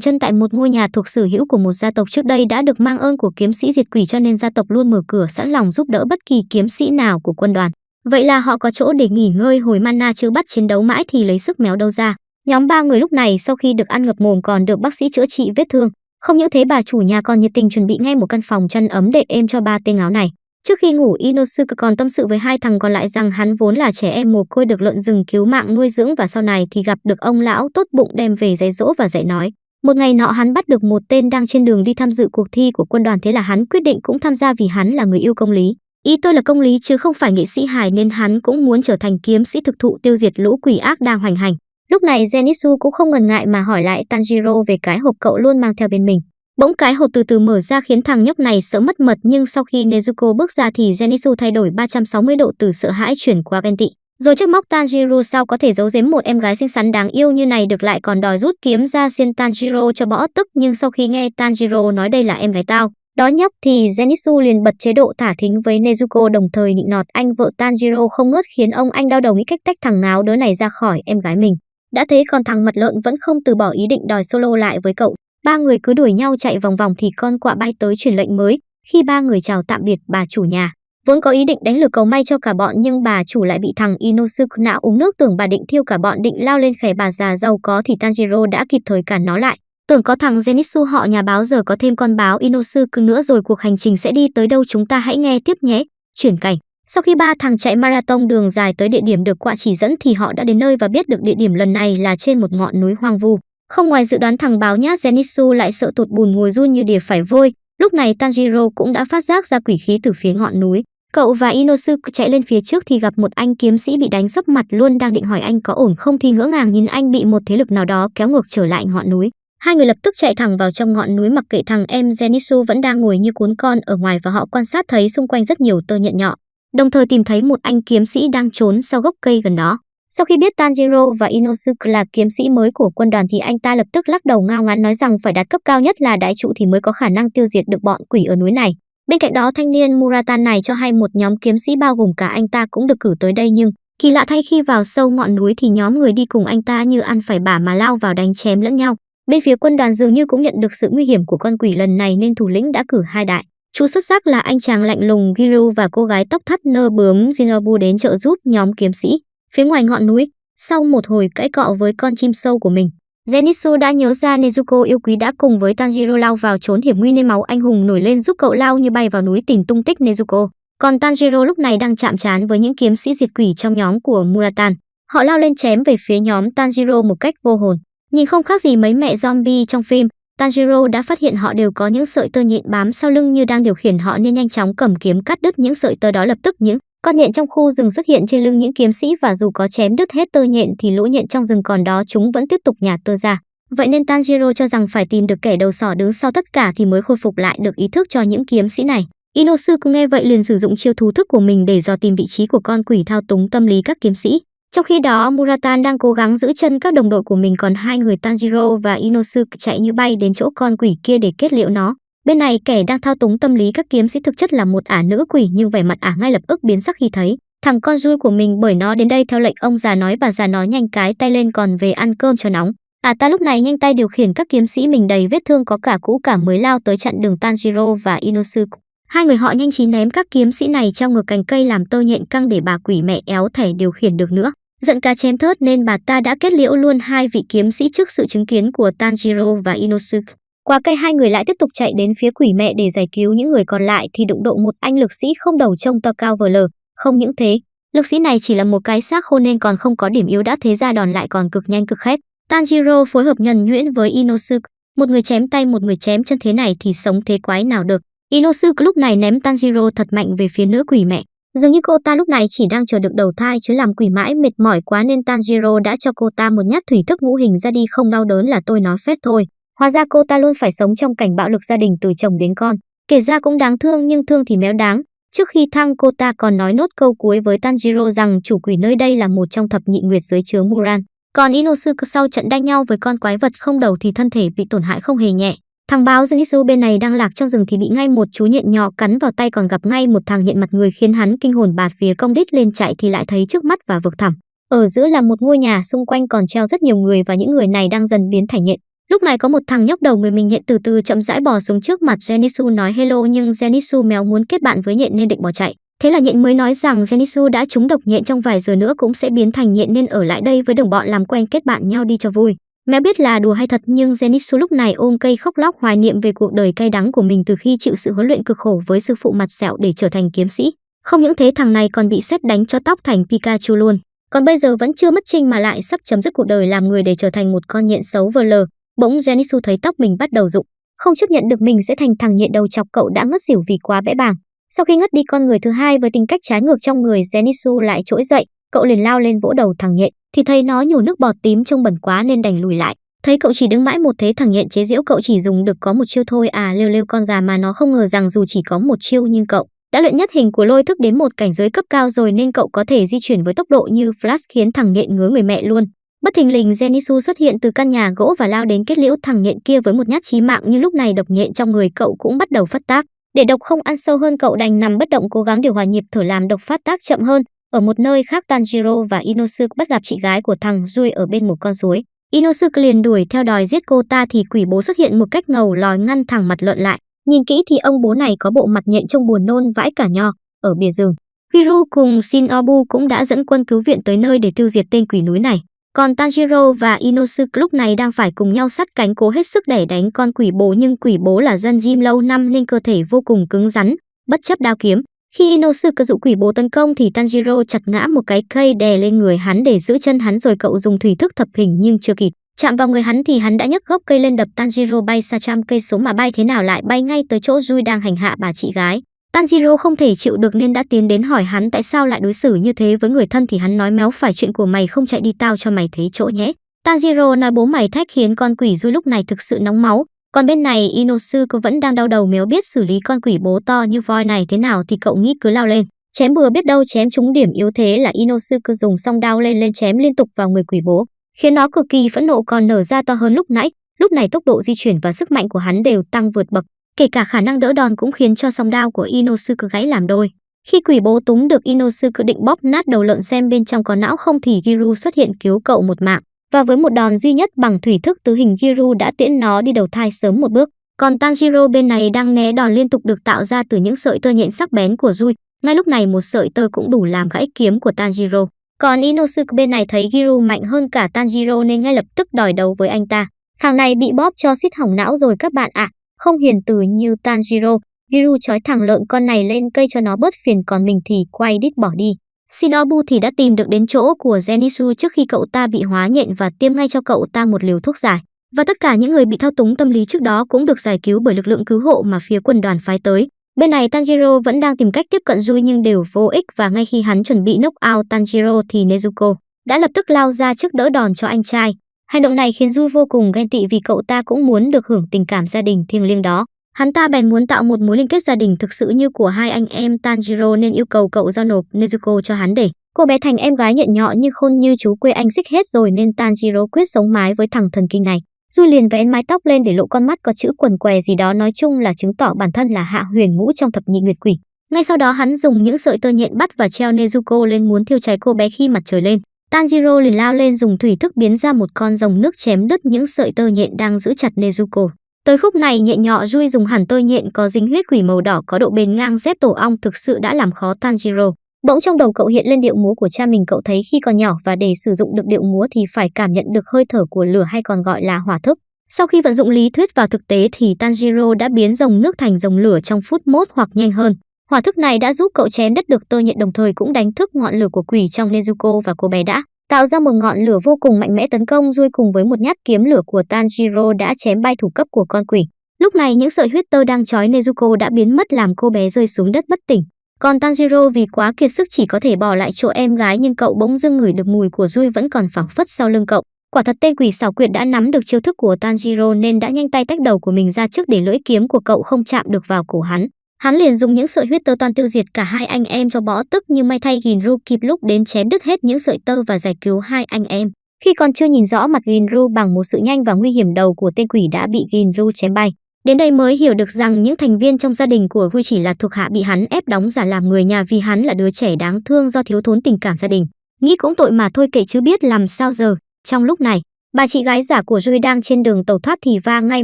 chân tại một ngôi nhà thuộc sở hữu của một gia tộc trước đây đã được mang ơn của kiếm sĩ diệt quỷ cho nên gia tộc luôn mở cửa sẵn lòng giúp đỡ bất kỳ kiếm sĩ nào của quân đoàn. Vậy là họ có chỗ để nghỉ ngơi hồi mana chứ bắt chiến đấu mãi thì lấy sức méo đâu ra. Nhóm ba người lúc này sau khi được ăn ngập mồm còn được bác sĩ chữa trị vết thương. Không những thế, bà chủ nhà còn nhiệt tình chuẩn bị ngay một căn phòng chăn ấm đệm êm cho ba tên áo này. Trước khi ngủ, Inosuke còn tâm sự với hai thằng còn lại rằng hắn vốn là trẻ em mồ côi được lợn rừng cứu mạng, nuôi dưỡng và sau này thì gặp được ông lão tốt bụng đem về dạy dỗ và dạy nói. Một ngày nọ hắn bắt được một tên đang trên đường đi tham dự cuộc thi của quân đoàn thế là hắn quyết định cũng tham gia vì hắn là người yêu công lý. Ý tôi là công lý chứ không phải nghệ sĩ hài nên hắn cũng muốn trở thành kiếm sĩ thực thụ tiêu diệt lũ quỷ ác đang hoành hành. Lúc này Zenitsu cũng không ngần ngại mà hỏi lại Tanjiro về cái hộp cậu luôn mang theo bên mình. Bỗng cái hộp từ từ mở ra khiến thằng nhóc này sợ mất mật nhưng sau khi Nezuko bước ra thì Zenitsu thay đổi 360 độ từ sợ hãi chuyển qua ghen tị. Rồi trước móc Tanjiro sao có thể giấu giếm một em gái xinh xắn đáng yêu như này được lại còn đòi rút kiếm ra xiên Tanjiro cho bỏ tức nhưng sau khi nghe Tanjiro nói đây là em gái tao, đó nhóc thì Zenitsu liền bật chế độ thả thính với Nezuko đồng thời nịnh nọt anh vợ Tanjiro không ngớt khiến ông anh đau đầu nghĩ cách tách thằng ngáo đứa này ra khỏi em gái mình. Đã thế còn thằng mặt lợn vẫn không từ bỏ ý định đòi solo lại với cậu. Ba người cứ đuổi nhau chạy vòng vòng thì con quạ bay tới truyền lệnh mới. Khi ba người chào tạm biệt bà chủ nhà, vốn có ý định đánh lừa cầu may cho cả bọn nhưng bà chủ lại bị thằng Inosuke não uống nước tưởng bà định thiêu cả bọn định lao lên khẻ bà già giàu có thì Tanjiro đã kịp thời cản nó lại. Tưởng có thằng Zenitsu họ nhà báo giờ có thêm con báo Inosuke nữa rồi cuộc hành trình sẽ đi tới đâu chúng ta hãy nghe tiếp nhé. Chuyển cảnh. Sau khi ba thằng chạy marathon đường dài tới địa điểm được quạ chỉ dẫn thì họ đã đến nơi và biết được địa điểm lần này là trên một ngọn núi hoang vu. Không ngoài dự đoán thằng báo nhát Zenitsu lại sợ tụt bùn ngồi run như đỉa phải vôi. Lúc này Tanjiro cũng đã phát giác ra quỷ khí từ phía ngọn núi. Cậu và Inosuke chạy lên phía trước thì gặp một anh kiếm sĩ bị đánh sấp mặt luôn đang định hỏi anh có ổn không thì ngỡ ngàng nhìn anh bị một thế lực nào đó kéo ngược trở lại ngọn núi. Hai người lập tức chạy thẳng vào trong ngọn núi mặc kệ thằng em, Zenitsu vẫn đang ngồi như cuốn con ở ngoài và họ quan sát thấy xung quanh rất nhiều tơ nhện nhọ, đồng thời tìm thấy một anh kiếm sĩ đang trốn sau gốc cây gần đó. Sau khi biết Tanjiro và Inosuke là kiếm sĩ mới của quân đoàn thì anh ta lập tức lắc đầu ngao ngán nói rằng phải đạt cấp cao nhất là đại trụ thì mới có khả năng tiêu diệt được bọn quỷ ở núi này. Bên cạnh đó, thanh niên Muratan này cho hay một nhóm kiếm sĩ bao gồm cả anh ta cũng được cử tới đây nhưng, kỳ lạ thay khi vào sâu ngọn núi thì nhóm người đi cùng anh ta như ăn phải bả mà lao vào đánh chém lẫn nhau. Bên phía quân đoàn dường như cũng nhận được sự nguy hiểm của con quỷ lần này nên thủ lĩnh đã cử hai đại Chú xuất sắc là anh chàng lạnh lùng Giru và cô gái tóc thắt nơ bướm Jinobu đến trợ giúp nhóm kiếm sĩ. Phía ngoài ngọn núi, sau một hồi cãi cọ với con chim sâu của mình, Zenitsu đã nhớ ra Nezuko yêu quý đã cùng với Tanjiro lao vào trốn hiểm nguy nên máu anh hùng nổi lên giúp cậu lao như bay vào núi tìm tung tích Nezuko. Còn Tanjiro lúc này đang chạm trán với những kiếm sĩ diệt quỷ trong nhóm của Muratan. Họ lao lên chém về phía nhóm Tanjiro một cách vô hồn. Nhìn không khác gì mấy mẹ zombie trong phim, Tanjiro đã phát hiện họ đều có những sợi tơ nhện bám sau lưng như đang điều khiển họ nên nhanh chóng cầm kiếm cắt đứt những sợi tơ đó lập tức những con nhện trong khu rừng xuất hiện trên lưng những kiếm sĩ và dù có chém đứt hết tơ nhện thì lũ nhện trong rừng còn đó chúng vẫn tiếp tục nhả tơ ra. Vậy nên Tanjiro cho rằng phải tìm được kẻ đầu sỏ đứng sau tất cả thì mới khôi phục lại được ý thức cho những kiếm sĩ này. Inosuke nghe vậy liền sử dụng chiêu thú thức của mình để dò tìm vị trí của con quỷ thao túng tâm lý các kiếm sĩ. Trong khi đó, Muratan đang cố gắng giữ chân các đồng đội của mình còn hai người Tanjiro và Inosuke chạy như bay đến chỗ con quỷ kia để kết liễu nó. Bên này, kẻ đang thao túng tâm lý các kiếm sĩ thực chất là một ả nữ quỷ, nhưng vẻ mặt ả ngay lập tức biến sắc khi thấy thằng con rui của mình, bởi nó đến đây theo lệnh ông già nói, bà già nói nhanh cái tay lên còn về ăn cơm cho nóng. À ta lúc này nhanh tay điều khiển các kiếm sĩ mình đầy vết thương có cả cũ, cả mới lao tới chặn đường Tanjiro và Inosuke. Hai người họ nhanh trí ném các kiếm sĩ này trong ngược cành cây làm tơ nhện căng để bà quỷ mẹ éo thẻ điều khiển được nữa. Giận cá chém thớt nên bà ta đã kết liễu luôn hai vị kiếm sĩ trước sự chứng kiến của Tanjiro và Inosuke. Qua cây hai người lại tiếp tục chạy đến phía quỷ mẹ để giải cứu những người còn lại thì đụng độ một anh lực sĩ không đầu trông to cao vờ lờ. Không những thế, lực sĩ này chỉ là một cái xác khô nên còn không có điểm yếu đã thế ra đòn lại còn cực nhanh cực khét. Tanjiro phối hợp nhuần nhuyễn với Inosuke, một người chém tay một người chém chân thế này thì sống thế quái nào được. Inosuke lúc này ném Tanjiro thật mạnh về phía nữ quỷ mẹ. Dường như cô ta lúc này chỉ đang chờ được đầu thai chứ làm quỷ mãi mệt mỏi quá nên Tanjiro đã cho cô ta một nhát thủy thức ngũ hình ra đi không đau đớn là tôi nói phép thôi. Hóa ra cô ta luôn phải sống trong cảnh bạo lực gia đình từ chồng đến con. Kể ra cũng đáng thương, nhưng thương thì méo đáng. Trước khi thăng, cô ta còn nói nốt câu cuối với Tanjiro rằng chủ quỷ nơi đây là một trong thập nhị nguyệt dưới chướng Muran. Còn Inosuke sau trận đánh nhau với con quái vật không đầu thì thân thể bị tổn hại không hề nhẹ. Thằng báo Zenitsu bên này đang lạc trong rừng thì bị ngay một chú nhện nhỏ cắn vào tay còn gặp ngay một thằng nhện mặt người khiến hắn kinh hồn bạt vía công đít lên chạy thì lại thấy trước mắt và vực thẳm. Ở giữa là một ngôi nhà, xung quanh còn treo rất nhiều người và những người này đang dần biến thành nhện. Lúc này có một thằng nhóc đầu người mình nhện từ từ chậm rãi bò xuống trước mặt Genisu nói, hello, nhưng Genisu méo muốn kết bạn với nhện nên định bỏ chạy. Thế là nhện mới nói rằng Genisu đã trúng độc nhện trong vài giờ nữa cũng sẽ biến thành nhện nên ở lại đây với đồng bọn làm quen kết bạn nhau đi cho vui. Mẹ biết là đùa hay thật, nhưng Genisu lúc này ôm cây khóc lóc hoài niệm về cuộc đời cay đắng của mình từ khi chịu sự huấn luyện cực khổ với sư phụ mặt sẹo để trở thành kiếm sĩ. Không những thế, thằng này còn bị xét đánh cho tóc thành Pikachu luôn. Còn bây giờ vẫn chưa mất trinh mà lại sắp chấm dứt cuộc đời làm người để trở thành một con nhện xấu vờ lờ. Bỗng Jenisu thấy tóc mình bắt đầu rụng, không chấp nhận được mình sẽ thành thằng nhện đầu chọc cậu đã ngất xỉu vì quá bẽ bàng. Sau khi ngất đi con người thứ hai với tính cách trái ngược trong người Jenisu lại trỗi dậy, cậu liền lao lên vỗ đầu thằng nhện, thì thấy nó nhổ nước bọt tím trông bẩn quá nên đành lùi lại. Thấy cậu chỉ đứng mãi một thế thằng nhện chế giễu cậu chỉ dùng được có một chiêu thôi à lêu lêu con gà mà nó không ngờ rằng dù chỉ có một chiêu nhưng cậu đã luyện nhất hình của lôi thức đến một cảnh giới cấp cao rồi nên cậu có thể di chuyển với tốc độ như flash khiến thằng nhện ngứa người mẹ luôn. Bất thình lình genisu xuất hiện từ căn nhà gỗ và lao đến kết liễu thằng nhện kia với một nhát chí mạng nhưng lúc này độc nhện trong người cậu cũng bắt đầu phát tác. Để độc không ăn sâu hơn cậu đành nằm bất động cố gắng điều hòa nhịp thở làm độc phát tác chậm hơn. Ở một nơi khác Tanjiro và Inosuke bắt gặp chị gái của thằng Rui ở bên một con suối. Inosuke liền đuổi theo đòi giết cô ta thì quỷ bố xuất hiện một cách ngầu lòi ngăn thẳng mặt lợn lại. Nhìn kỹ thì ông bố này có bộ mặt nhện trông buồn nôn vãi cả nho. Ở bìa rừng, Kiru cùng Shinobu cũng đã dẫn quân cứu viện tới nơi để tiêu diệt tên quỷ núi này. Còn Tanjiro và Inosuke lúc này đang phải cùng nhau sắt cánh cố hết sức để đánh con quỷ bố nhưng quỷ bố là dân gym lâu năm nên cơ thể vô cùng cứng rắn, bất chấp đao kiếm. Khi Inosuke dụ quỷ bố tấn công thì Tanjiro chặt ngã một cái cây đè lên người hắn để giữ chân hắn rồi cậu dùng thủy thức thập hình nhưng chưa kịp. Chạm vào người hắn thì hắn đã nhấc gốc cây lên đập Tanjiro bay xa trăm cây số mà bay thế nào lại bay ngay tới chỗ Rui đang hành hạ bà chị gái. Tanjiro không thể chịu được nên đã tiến đến hỏi hắn tại sao lại đối xử như thế với người thân thì hắn nói méo phải chuyện của mày không chạy đi tao cho mày thấy chỗ nhé. Tanjiro nói bố mày thách khiến con quỷ Rui lúc này thực sự nóng máu. Còn bên này Inosuke vẫn đang đau đầu méo biết xử lý con quỷ bố to như voi này thế nào thì cậu nghĩ cứ lao lên. Chém bừa biết đâu chém trúng điểm yếu thế là Inosuke dùng song đao lên lên chém liên tục vào người quỷ bố khiến nó cực kỳ phẫn nộ còn nở ra to hơn lúc nãy. Lúc này tốc độ di chuyển và sức mạnh của hắn đều tăng vượt bậc, kể cả khả năng đỡ đòn cũng khiến cho song đao của Inosuke gãy làm đôi. Khi quỷ bố túng được Inosuke định bóp nát đầu lợn xem bên trong có não không thì Giru xuất hiện cứu cậu một mạng. Và với một đòn duy nhất bằng thủy thức tứ hình Giru đã tiễn nó đi đầu thai sớm một bước. Còn Tanjiro bên này đang né đòn liên tục được tạo ra từ những sợi tơ nhện sắc bén của Rui. Ngay lúc này một sợi tơ cũng đủ làm gãy kiếm của Tanjiro. Còn Inosuke bên này thấy Giru mạnh hơn cả Tanjiro nên ngay lập tức đòi đấu với anh ta. Thằng này bị bóp cho xít hỏng não rồi các bạn ạ. À. Không hiền từ như Tanjiro. Giru trói thẳng lợn con này lên cây cho nó bớt phiền còn mình thì quay đít bỏ đi. Shinobu thì đã tìm được đến chỗ của Zenitsu trước khi cậu ta bị hóa nhện và tiêm ngay cho cậu ta một liều thuốc giải. Và tất cả những người bị thao túng tâm lý trước đó cũng được giải cứu bởi lực lượng cứu hộ mà phía quân đoàn phái tới. Bên này Tanjiro vẫn đang tìm cách tiếp cận Rui nhưng đều vô ích và ngay khi hắn chuẩn bị knock out Tanjiro thì Nezuko đã lập tức lao ra trước đỡ đòn cho anh trai. Hành động này khiến Du vô cùng ghen tị vì cậu ta cũng muốn được hưởng tình cảm gia đình thiêng liêng đó. Hắn ta bèn muốn tạo một mối liên kết gia đình thực sự như của hai anh em Tanjiro nên yêu cầu cậu giao nộp Nezuko cho hắn để cô bé thành em gái nhận nhọ như khôn như chú quê anh xích hết rồi nên Tanjiro quyết sống mái với thằng thần kinh này. Du liền vén mái tóc lên để lộ con mắt có chữ quần què gì đó nói chung là chứng tỏ bản thân là hạ huyền ngũ trong thập nhị nguyệt quỷ. Ngay sau đó hắn dùng những sợi tơ nhện bắt và treo Nezuko lên muốn thiêu cháy cô bé khi mặt trời lên. Tanjiro liền lao lên dùng thủy thức biến ra một con rồng nước chém đứt những sợi tơ nhện đang giữ chặt Nezuko. Tới khúc này, nhện nhọ Rui dùng hẳn tơ nhện có dính huyết quỷ màu đỏ có độ bền ngang dép tổ ong thực sự đã làm khó Tanjiro. Bỗng trong đầu cậu hiện lên điệu múa của cha mình, cậu thấy khi còn nhỏ và để sử dụng được điệu múa thì phải cảm nhận được hơi thở của lửa hay còn gọi là hỏa thức. Sau khi vận dụng lý thuyết vào thực tế thì Tanjiro đã biến dòng nước thành dòng lửa trong phút mốt hoặc nhanh hơn. Hỏa thức này đã giúp cậu chém đất được tơ nhện đồng thời cũng đánh thức ngọn lửa của quỷ trong Nezuko và cô bé đã tạo ra một ngọn lửa vô cùng mạnh mẽ tấn công Rui cùng với một nhát kiếm lửa của Tanjiro đã chém bay thủ cấp của con quỷ. Lúc này những sợi huyết tơ đang trói Nezuko đã biến mất làm cô bé rơi xuống đất bất tỉnh. Còn Tanjiro vì quá kiệt sức chỉ có thể bỏ lại chỗ em gái nhưng cậu bỗng dưng ngửi được mùi của Rui vẫn còn phảng phất sau lưng cậu. Quả thật tên quỷ xảo quyệt đã nắm được chiêu thức của Tanjiro nên đã nhanh tay tách đầu của mình ra trước để lưỡi kiếm của cậu không chạm được vào cổ hắn. Hắn liền dùng những sợi huyết tơ toàn tiêu diệt cả hai anh em cho bó tức nhưng may thay Ginru kịp lúc đến chém đứt hết những sợi tơ và giải cứu hai anh em. Khi còn chưa nhìn rõ mặt Ginru bằng một sự nhanh và nguy hiểm đầu của tên quỷ đã bị Ginru chém bay. Đến đây mới hiểu được rằng những thành viên trong gia đình của Vui chỉ là thuộc hạ bị hắn ép đóng giả làm người nhà vì hắn là đứa trẻ đáng thương do thiếu thốn tình cảm gia đình. Nghĩ cũng tội mà thôi kệ chứ biết làm sao giờ. Trong lúc này, bà chị gái giả của Rui đang trên đường tàu thoát thì va ngay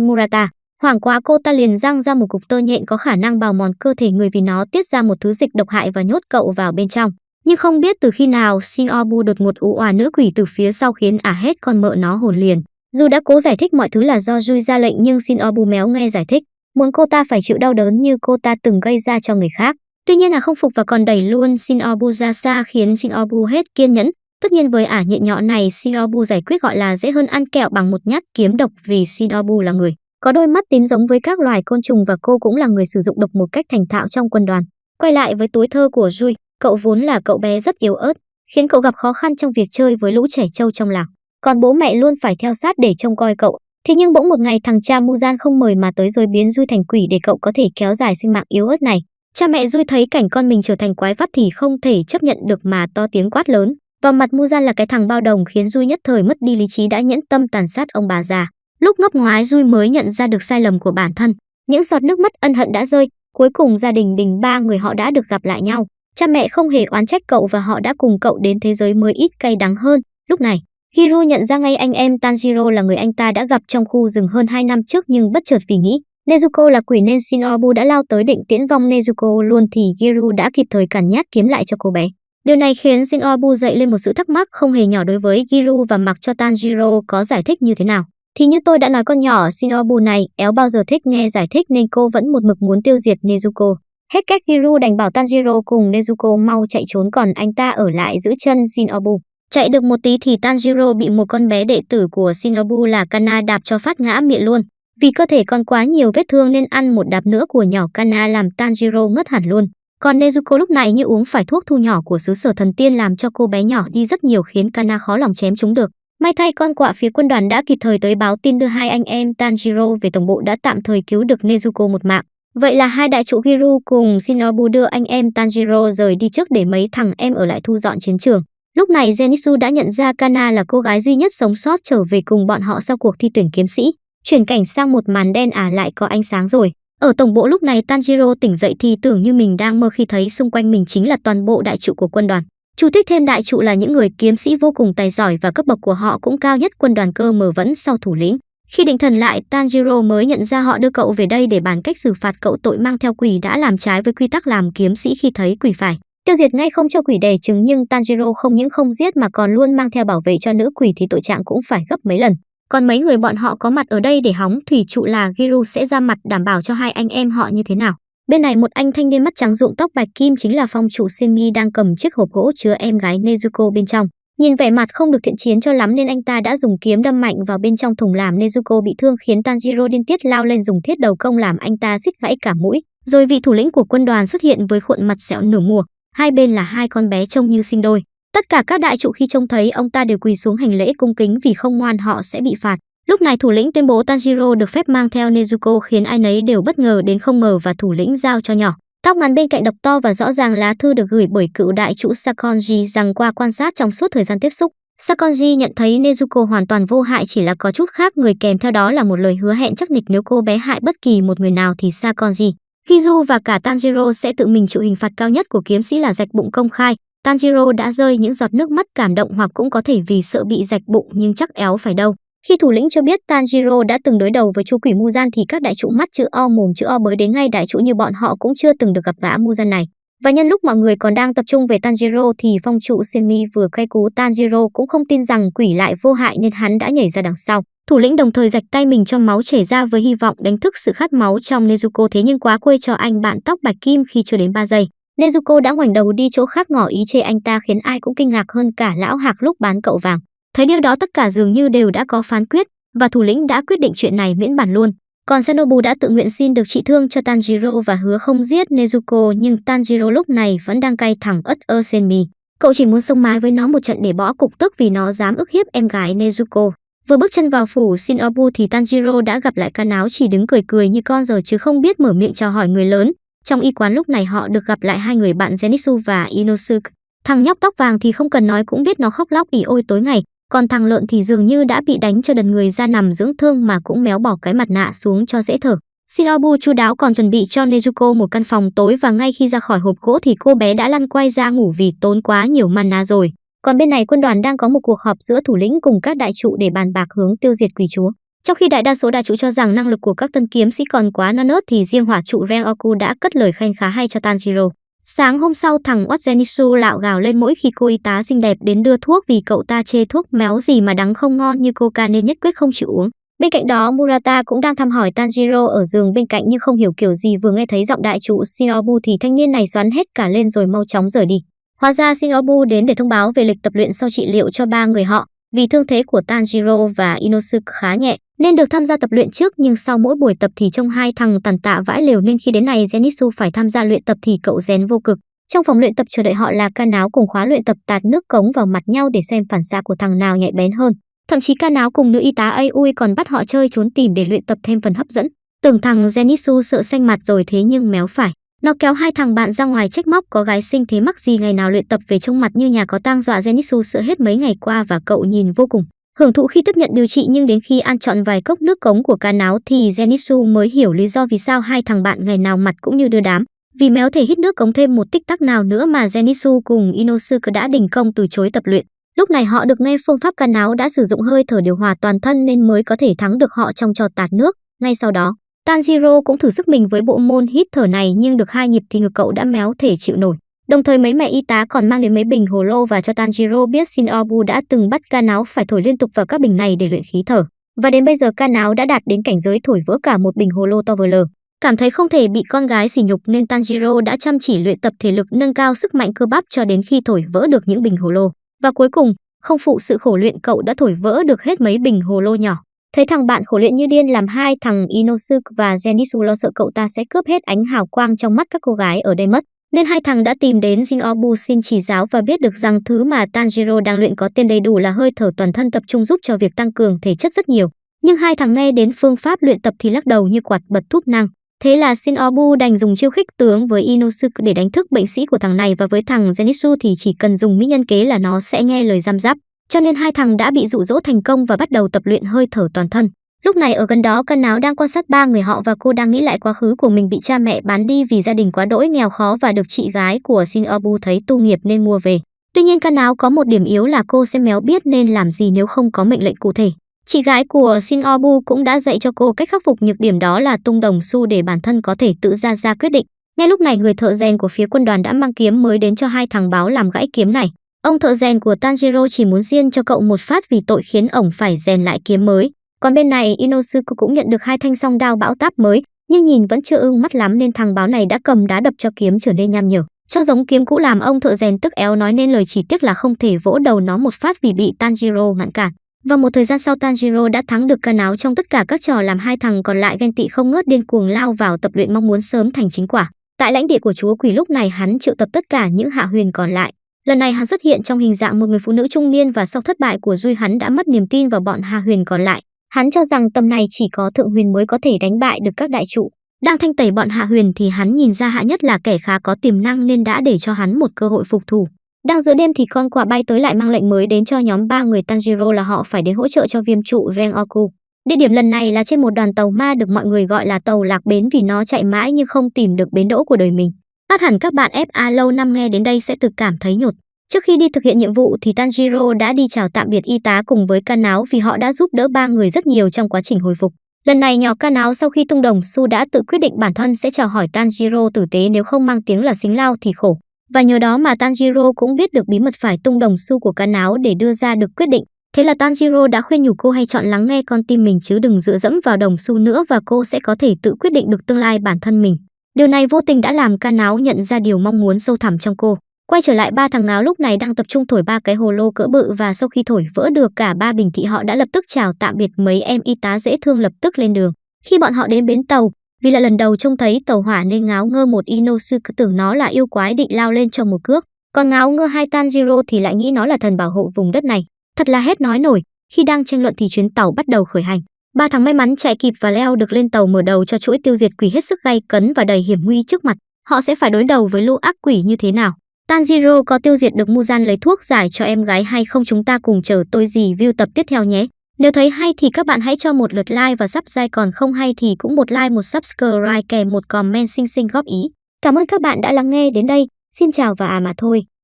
Murata. Hoảng quá cô ta liền răng ra một cục tơ nhện có khả năng bào mòn cơ thể người vì nó tiết ra một thứ dịch độc hại và nhốt cậu vào bên trong. Nhưng không biết từ khi nào Shinobu đột ngột ú òa nữ quỷ từ phía sau khiến ả hết con mợ nó hồn liền. Dù đã cố giải thích mọi thứ là do Jui ra lệnh nhưng Shinobu méo nghe giải thích, muốn cô ta phải chịu đau đớn như cô ta từng gây ra cho người khác. Tuy nhiên là không phục và còn đẩy luôn Shinobu ra xa khiến Shinobu hết kiên nhẫn. Tất nhiên với ả nhện nhọ này Shinobu giải quyết gọi là dễ hơn ăn kẹo bằng một nhát kiếm độc vì Shinobu là người có đôi mắt tím giống với các loài côn trùng và cô cũng là người sử dụng độc một cách thành thạo trong quân đoàn. Quay lại với túi thơ của Jui, cậu vốn là cậu bé rất yếu ớt, khiến cậu gặp khó khăn trong việc chơi với lũ trẻ trâu trong làng. Còn bố mẹ luôn phải theo sát để trông coi cậu. Thế nhưng bỗng một ngày thằng cha Muzan không mời mà tới rồi biến Jui thành quỷ để cậu có thể kéo dài sinh mạng yếu ớt này. Cha mẹ Jui thấy cảnh con mình trở thành quái vắt thì không thể chấp nhận được mà to tiếng quát lớn. Vào mặt Muzan là cái thằng bao đồng khiến Jui nhất thời mất đi lý trí đã nhẫn tâm tàn sát ông bà già. Lúc ngấp ngoái Dui mới nhận ra được sai lầm của bản thân. Những giọt nước mắt ân hận đã rơi, cuối cùng gia đình đình ba người họ đã được gặp lại nhau. Cha mẹ không hề oán trách cậu và họ đã cùng cậu đến thế giới mới ít cay đắng hơn. Lúc này, Hiro nhận ra ngay anh em Tanjiro là người anh ta đã gặp trong khu rừng hơn 2 năm trước nhưng bất chợt vì nghĩ Nezuko là quỷ nên Shinobu đã lao tới định tiễn vong Nezuko luôn thì Hiro đã kịp thời cản nhát kiếm lại cho cô bé. Điều này khiến Shinobu dậy lên một sự thắc mắc không hề nhỏ đối với Giru và mặc cho Tanjiro có giải thích như thế nào. Thì như tôi đã nói con nhỏ Shinobu này, éo bao giờ thích nghe giải thích nên cô vẫn một mực muốn tiêu diệt Nezuko. Hết cách Hiru đành bảo Tanjiro cùng Nezuko mau chạy trốn còn anh ta ở lại giữ chân Shinobu. Chạy được một tí thì Tanjiro bị một con bé đệ tử của Shinobu là Kana đạp cho phát ngã miệng luôn. Vì cơ thể còn quá nhiều vết thương nên ăn một đạp nữa của nhỏ Kana làm Tanjiro ngất hẳn luôn. Còn Nezuko lúc này như uống phải thuốc thu nhỏ của xứ sở thần tiên làm cho cô bé nhỏ đi rất nhiều khiến Kana khó lòng chém chúng được. May thay con quạ phía quân đoàn đã kịp thời tới báo tin đưa hai anh em Tanjiro về tổng bộ đã tạm thời cứu được Nezuko một mạng. Vậy là hai đại trụ Giru cùng Shinobu đưa anh em Tanjiro rời đi trước để mấy thằng em ở lại thu dọn chiến trường. Lúc này Zenitsu đã nhận ra Kana là cô gái duy nhất sống sót trở về cùng bọn họ sau cuộc thi tuyển kiếm sĩ. Chuyển cảnh sang một màn đen à lại có ánh sáng rồi. Ở tổng bộ lúc này Tanjiro tỉnh dậy thì tưởng như mình đang mơ khi thấy xung quanh mình chính là toàn bộ đại trụ của quân đoàn. Chủ thích thêm đại trụ là những người kiếm sĩ vô cùng tài giỏi và cấp bậc của họ cũng cao nhất quân đoàn cơ mở vẫn sau thủ lĩnh. Khi định thần lại, Tanjiro mới nhận ra họ đưa cậu về đây để bàn cách xử phạt cậu tội mang theo quỷ đã làm trái với quy tắc làm kiếm sĩ khi thấy quỷ phải. Tiêu diệt ngay không cho quỷ đè trứng nhưng Tanjiro không những không giết mà còn luôn mang theo bảo vệ cho nữ quỷ thì tội trạng cũng phải gấp mấy lần. Còn mấy người bọn họ có mặt ở đây để hóng thủy trụ là Giru sẽ ra mặt đảm bảo cho hai anh em họ như thế nào. Bên này một anh thanh niên mắt trắng rụng tóc bạch kim chính là phong chủ Semi đang cầm chiếc hộp gỗ chứa em gái Nezuko bên trong. Nhìn vẻ mặt không được thiện chiến cho lắm nên anh ta đã dùng kiếm đâm mạnh vào bên trong thùng làm Nezuko bị thương khiến Tanjiro điên tiết lao lên dùng thiết đầu công làm anh ta xích gãy cả mũi. Rồi vị thủ lĩnh của quân đoàn xuất hiện với khuôn mặt sẹo nửa mùa, hai bên là hai con bé trông như sinh đôi. Tất cả các đại trụ khi trông thấy ông ta đều quỳ xuống hành lễ cung kính vì không ngoan họ sẽ bị phạt. Lúc này thủ lĩnh tuyên bố Tanjiro được phép mang theo Nezuko khiến ai nấy đều bất ngờ đến không ngờ và thủ lĩnh giao cho nhỏ. Tóc ngắn bên cạnh đọc to và rõ ràng lá thư được gửi bởi cựu đại chủ Sakonji rằng qua quan sát trong suốt thời gian tiếp xúc, Sakonji nhận thấy Nezuko hoàn toàn vô hại chỉ là có chút khác người kèm theo đó là một lời hứa hẹn chắc nịch nếu cô bé hại bất kỳ một người nào thì Sakonji, Kizu và cả Tanjiro sẽ tự mình chịu hình phạt cao nhất của kiếm sĩ là rạch bụng công khai. Tanjiro đã rơi những giọt nước mắt cảm động hoặc cũng có thể vì sợ bị rạch bụng nhưng chắc éo phải đâu. Khi thủ lĩnh cho biết Tanjiro đã từng đối đầu với chú quỷ Muzan thì các đại trụ mắt chữ O mồm chữ O bới đến ngay đại trụ như bọn họ cũng chưa từng được gặp gã Muzan này. Và nhân lúc mọi người còn đang tập trung về Tanjiro thì phong trụ Senmi vừa cay cú, Tanjiro cũng không tin rằng quỷ lại vô hại nên hắn đã nhảy ra đằng sau. Thủ lĩnh đồng thời rạch tay mình cho máu chảy ra với hy vọng đánh thức sự khát máu trong Nezuko thế nhưng quá quê cho anh bạn tóc bạch kim khi chưa đến 3 giây. Nezuko đã ngoảnh đầu đi chỗ khác ngỏ ý chê anh ta khiến ai cũng kinh ngạc hơn cả lão hạc lúc bán cậu vàng. Thấy điều đó tất cả dường như đều đã có phán quyết và thủ lĩnh đã quyết định chuyện này miễn bản luôn. Còn Sanobu đã tự nguyện xin được trị thương cho Tanjiro và hứa không giết Nezuko nhưng Tanjiro lúc này vẫn đang cay thẳng ớt ơ Senmi. Cậu chỉ muốn sông mái với nó một trận để bỏ cục tức vì nó dám ức hiếp em gái Nezuko. Vừa bước chân vào phủ Shinobu thì Tanjiro đã gặp lại Kanao chỉ đứng cười cười như con giờ chứ không biết mở miệng chào hỏi người lớn. Trong y quán lúc này họ được gặp lại hai người bạn Zenitsu và Inosuke. Thằng nhóc tóc vàng thì không cần nói cũng biết nó khóc lóc ỉ ôi tối ngày, còn thằng lợn thì dường như đã bị đánh cho đần người ra nằm dưỡng thương mà cũng méo bỏ cái mặt nạ xuống cho dễ thở. Shinobu chu đáo còn chuẩn bị cho Nezuko một căn phòng tối và ngay khi ra khỏi hộp gỗ thì cô bé đã lăn quay ra ngủ vì tốn quá nhiều mana rồi. Còn bên này quân đoàn đang có một cuộc họp giữa thủ lĩnh cùng các đại trụ để bàn bạc hướng tiêu diệt quỷ chúa. Trong khi đại đa số đại trụ cho rằng năng lực của các tân kiếm sĩ còn quá non nớt thì riêng hỏa trụ Rengoku đã cất lời khen khá hay cho Tanjiro. Sáng hôm sau, thằng Watsenisu lạo gào lên mỗi khi cô y tá xinh đẹp đến đưa thuốc vì cậu ta chê thuốc méo gì mà đắng không ngon như coca nên nhất quyết không chịu uống. Bên cạnh đó, Murata cũng đang thăm hỏi Tanjiro ở giường bên cạnh nhưng không hiểu kiểu gì, vừa nghe thấy giọng đại trụ Shinobu thì thanh niên này xoắn hết cả lên rồi mau chóng rời đi. Hóa ra Shinobu đến để thông báo về lịch tập luyện sau trị liệu cho ba người họ. Vì thương thế của Tanjiro và Inosuke khá nhẹ nên được tham gia tập luyện trước, nhưng sau mỗi buổi tập thì trông hai thằng tàn tạ vãi lều nên khi đến này Zenitsu phải tham gia luyện tập thì cậu rén vô cực. Trong phòng luyện tập chờ đợi họ là ca náo cùng khóa luyện tập tạt nước cống vào mặt nhau để xem phản xạ của thằng nào nhạy bén hơn. Thậm chí ca náo cùng nữ y tá Aoi còn bắt họ chơi trốn tìm để luyện tập thêm phần hấp dẫn. Tưởng thằng Zenitsu sợ xanh mặt rồi thế nhưng méo phải. Nó kéo hai thằng bạn ra ngoài trách móc, có gái sinh thế mắc gì ngày nào luyện tập về trông mặt như nhà có tang dọa Zenitsu sợ hết mấy ngày qua và cậu nhìn vô cùng. Hưởng thụ khi tiếp nhận điều trị nhưng đến khi ăn trọn vài cốc nước cống của cá náo thì Zenitsu mới hiểu lý do vì sao hai thằng bạn ngày nào mặt cũng như đưa đám. Vì méo thể hít nước cống thêm một tích tắc nào nữa mà Zenitsu cùng Inosuke đã đình công từ chối tập luyện. Lúc này họ được nghe phương pháp cá náo đã sử dụng hơi thở điều hòa toàn thân nên mới có thể thắng được họ trong trò tạt nước. Ngay sau đó, Tanjiro cũng thử sức mình với bộ môn hít thở này nhưng được hai nhịp thì ngực cậu đã méo thể chịu nổi. Đồng thời mấy mẹ y tá còn mang đến mấy bình hồ lô và cho Tanjiro biết Shinobu đã từng bắt ca náo phải thổi liên tục vào các bình này để luyện khí thở. Và đến bây giờ ca náo đã đạt đến cảnh giới thổi vỡ cả một bình hồ lô to vờ lờ. Cảm thấy không thể bị con gái sỉ nhục nên Tanjiro đã chăm chỉ luyện tập thể lực nâng cao sức mạnh cơ bắp cho đến khi thổi vỡ được những bình hồ lô. Và cuối cùng, không phụ sự khổ luyện cậu đã thổi vỡ được hết mấy bình hồ lô nhỏ. Thấy thằng bạn khổ luyện như điên làm hai thằng Inosuke và Zenitsu lo sợ cậu ta sẽ cướp hết ánh hào quang trong mắt các cô gái ở đây mất. Nên hai thằng đã tìm đến Jinobu xin chỉ giáo và biết được rằng thứ mà Tanjiro đang luyện có tên đầy đủ là hơi thở toàn thân tập trung giúp cho việc tăng cường thể chất rất nhiều. Nhưng hai thằng nghe đến phương pháp luyện tập thì lắc đầu như quạt bật thúp năng. Thế là Shinobu đành dùng chiêu khích tướng với Inosuke để đánh thức bệnh sĩ của thằng này và với thằng Zenitsu thì chỉ cần dùng mỹ nhân kế là nó sẽ nghe lời giam giáp. Cho nên hai thằng đã bị dụ dỗ thành công và bắt đầu tập luyện hơi thở toàn thân. Lúc này ở gần đó, Cân Áo đang quan sát ba người họ và cô đang nghĩ lại quá khứ của mình bị cha mẹ bán đi vì gia đình quá đỗi, nghèo khó và được chị gái của Shinobu thấy tu nghiệp nên mua về. Tuy nhiên Cân Áo có một điểm yếu là cô sẽ méo biết nên làm gì nếu không có mệnh lệnh cụ thể. Chị gái của Shinobu cũng đã dạy cho cô cách khắc phục nhược điểm đó là tung đồng xu để bản thân có thể tự ra ra quyết định. Ngay lúc này người thợ rèn của phía quân đoàn đã mang kiếm mới đến cho hai thằng báo làm gãy kiếm này. Ông thợ rèn của Tanjiro chỉ muốn riêng cho cậu một phát vì tội khiến ổng phải rèn lại kiếm mới. Còn bên này Inosuke cũng nhận được hai thanh song đao bão táp mới, nhưng nhìn vẫn chưa ưng mắt lắm nên thằng báo này đã cầm đá đập cho kiếm trở nên nham nhở. Cho giống kiếm cũ làm ông thợ rèn tức éo nói nên lời chỉ tiếc là không thể vỗ đầu nó một phát vì bị Tanjiro ngăn cản. Và một thời gian sau Tanjiro đã thắng được ca áo trong tất cả các trò làm hai thằng còn lại ghen tị không ngớt điên cuồng lao vào tập luyện mong muốn sớm thành chính quả. Tại lãnh địa của chúa quỷ lúc này hắn triệu tập tất cả những hạ huyền còn lại. Lần này hắn xuất hiện trong hình dạng một người phụ nữ trung niên và sau thất bại của Duy hắn đã mất niềm tin vào bọn hạ huyền còn lại. Hắn cho rằng tầm này chỉ có thượng huyền mới có thể đánh bại được các đại trụ. Đang thanh tẩy bọn hạ huyền thì hắn nhìn ra hạ nhất là kẻ khá có tiềm năng nên đã để cho hắn một cơ hội phục thủ. Đang giữa đêm thì con quạ bay tới lại mang lệnh mới đến cho nhóm ba người Tanjiro là họ phải đến hỗ trợ cho viêm trụ Rengoku. Địa điểm lần này là trên một đoàn tàu ma được mọi người gọi là tàu lạc bến vì nó chạy mãi nhưng không tìm được bến đỗ của đời mình. Át hẳn các bạn FA lâu năm nghe đến đây sẽ tự cảm thấy nhột. Trước khi đi thực hiện nhiệm vụ thì Tanjiro đã đi chào tạm biệt y tá cùng với Kanao vì họ đã giúp đỡ ba người rất nhiều trong quá trình hồi phục. Lần này nhỏ Kanao sau khi tung đồng, su đã tự quyết định bản thân sẽ chào hỏi Tanjiro tử tế nếu không mang tiếng là xính lao thì khổ. Và nhờ đó mà Tanjiro cũng biết được bí mật phải tung đồng xu của Kanao để đưa ra được quyết định. Thế là Tanjiro đã khuyên nhủ cô hay chọn lắng nghe con tim mình chứ đừng dựa dẫm vào đồng xu nữa và cô sẽ có thể tự quyết định được tương lai bản thân mình. Điều này vô tình đã làm Kanao nhận ra điều mong muốn sâu thẳm trong cô. Quay trở lại ba thằng ngáo lúc này đang tập trung thổi ba cái hồ lô cỡ bự và sau khi thổi vỡ được cả ba bình thị họ đã lập tức chào tạm biệt mấy em y tá dễ thương lập tức lên đường. Khi bọn họ đến bến tàu, vì là lần đầu trông thấy tàu hỏa nên ngáo ngơ một Inosuke tưởng nó là yêu quái định lao lên cho một cước. Còn ngáo ngơ hai Tanjiro thì lại nghĩ nó là thần bảo hộ vùng đất này. Thật là hết nói nổi, khi đang tranh luận thì chuyến tàu bắt đầu khởi hành. Ba thằng may mắn chạy kịp và leo được lên tàu mở đầu cho chuỗi tiêu diệt quỷ hết sức gay cấn và đầy hiểm nguy trước mặt. Họ sẽ phải đối đầu với lũ ác quỷ như thế nào? Tanjiro có tiêu diệt được Muzan lấy thuốc giải cho em gái hay không chúng ta cùng chờ tôi review tập tiếp theo nhé. Nếu thấy hay thì các bạn hãy cho một lượt like và subscribe còn không hay thì cũng một like, một subscribe kèm một comment xinh xinh góp ý. Cảm ơn các bạn đã lắng nghe đến đây. Xin chào và à mà thôi.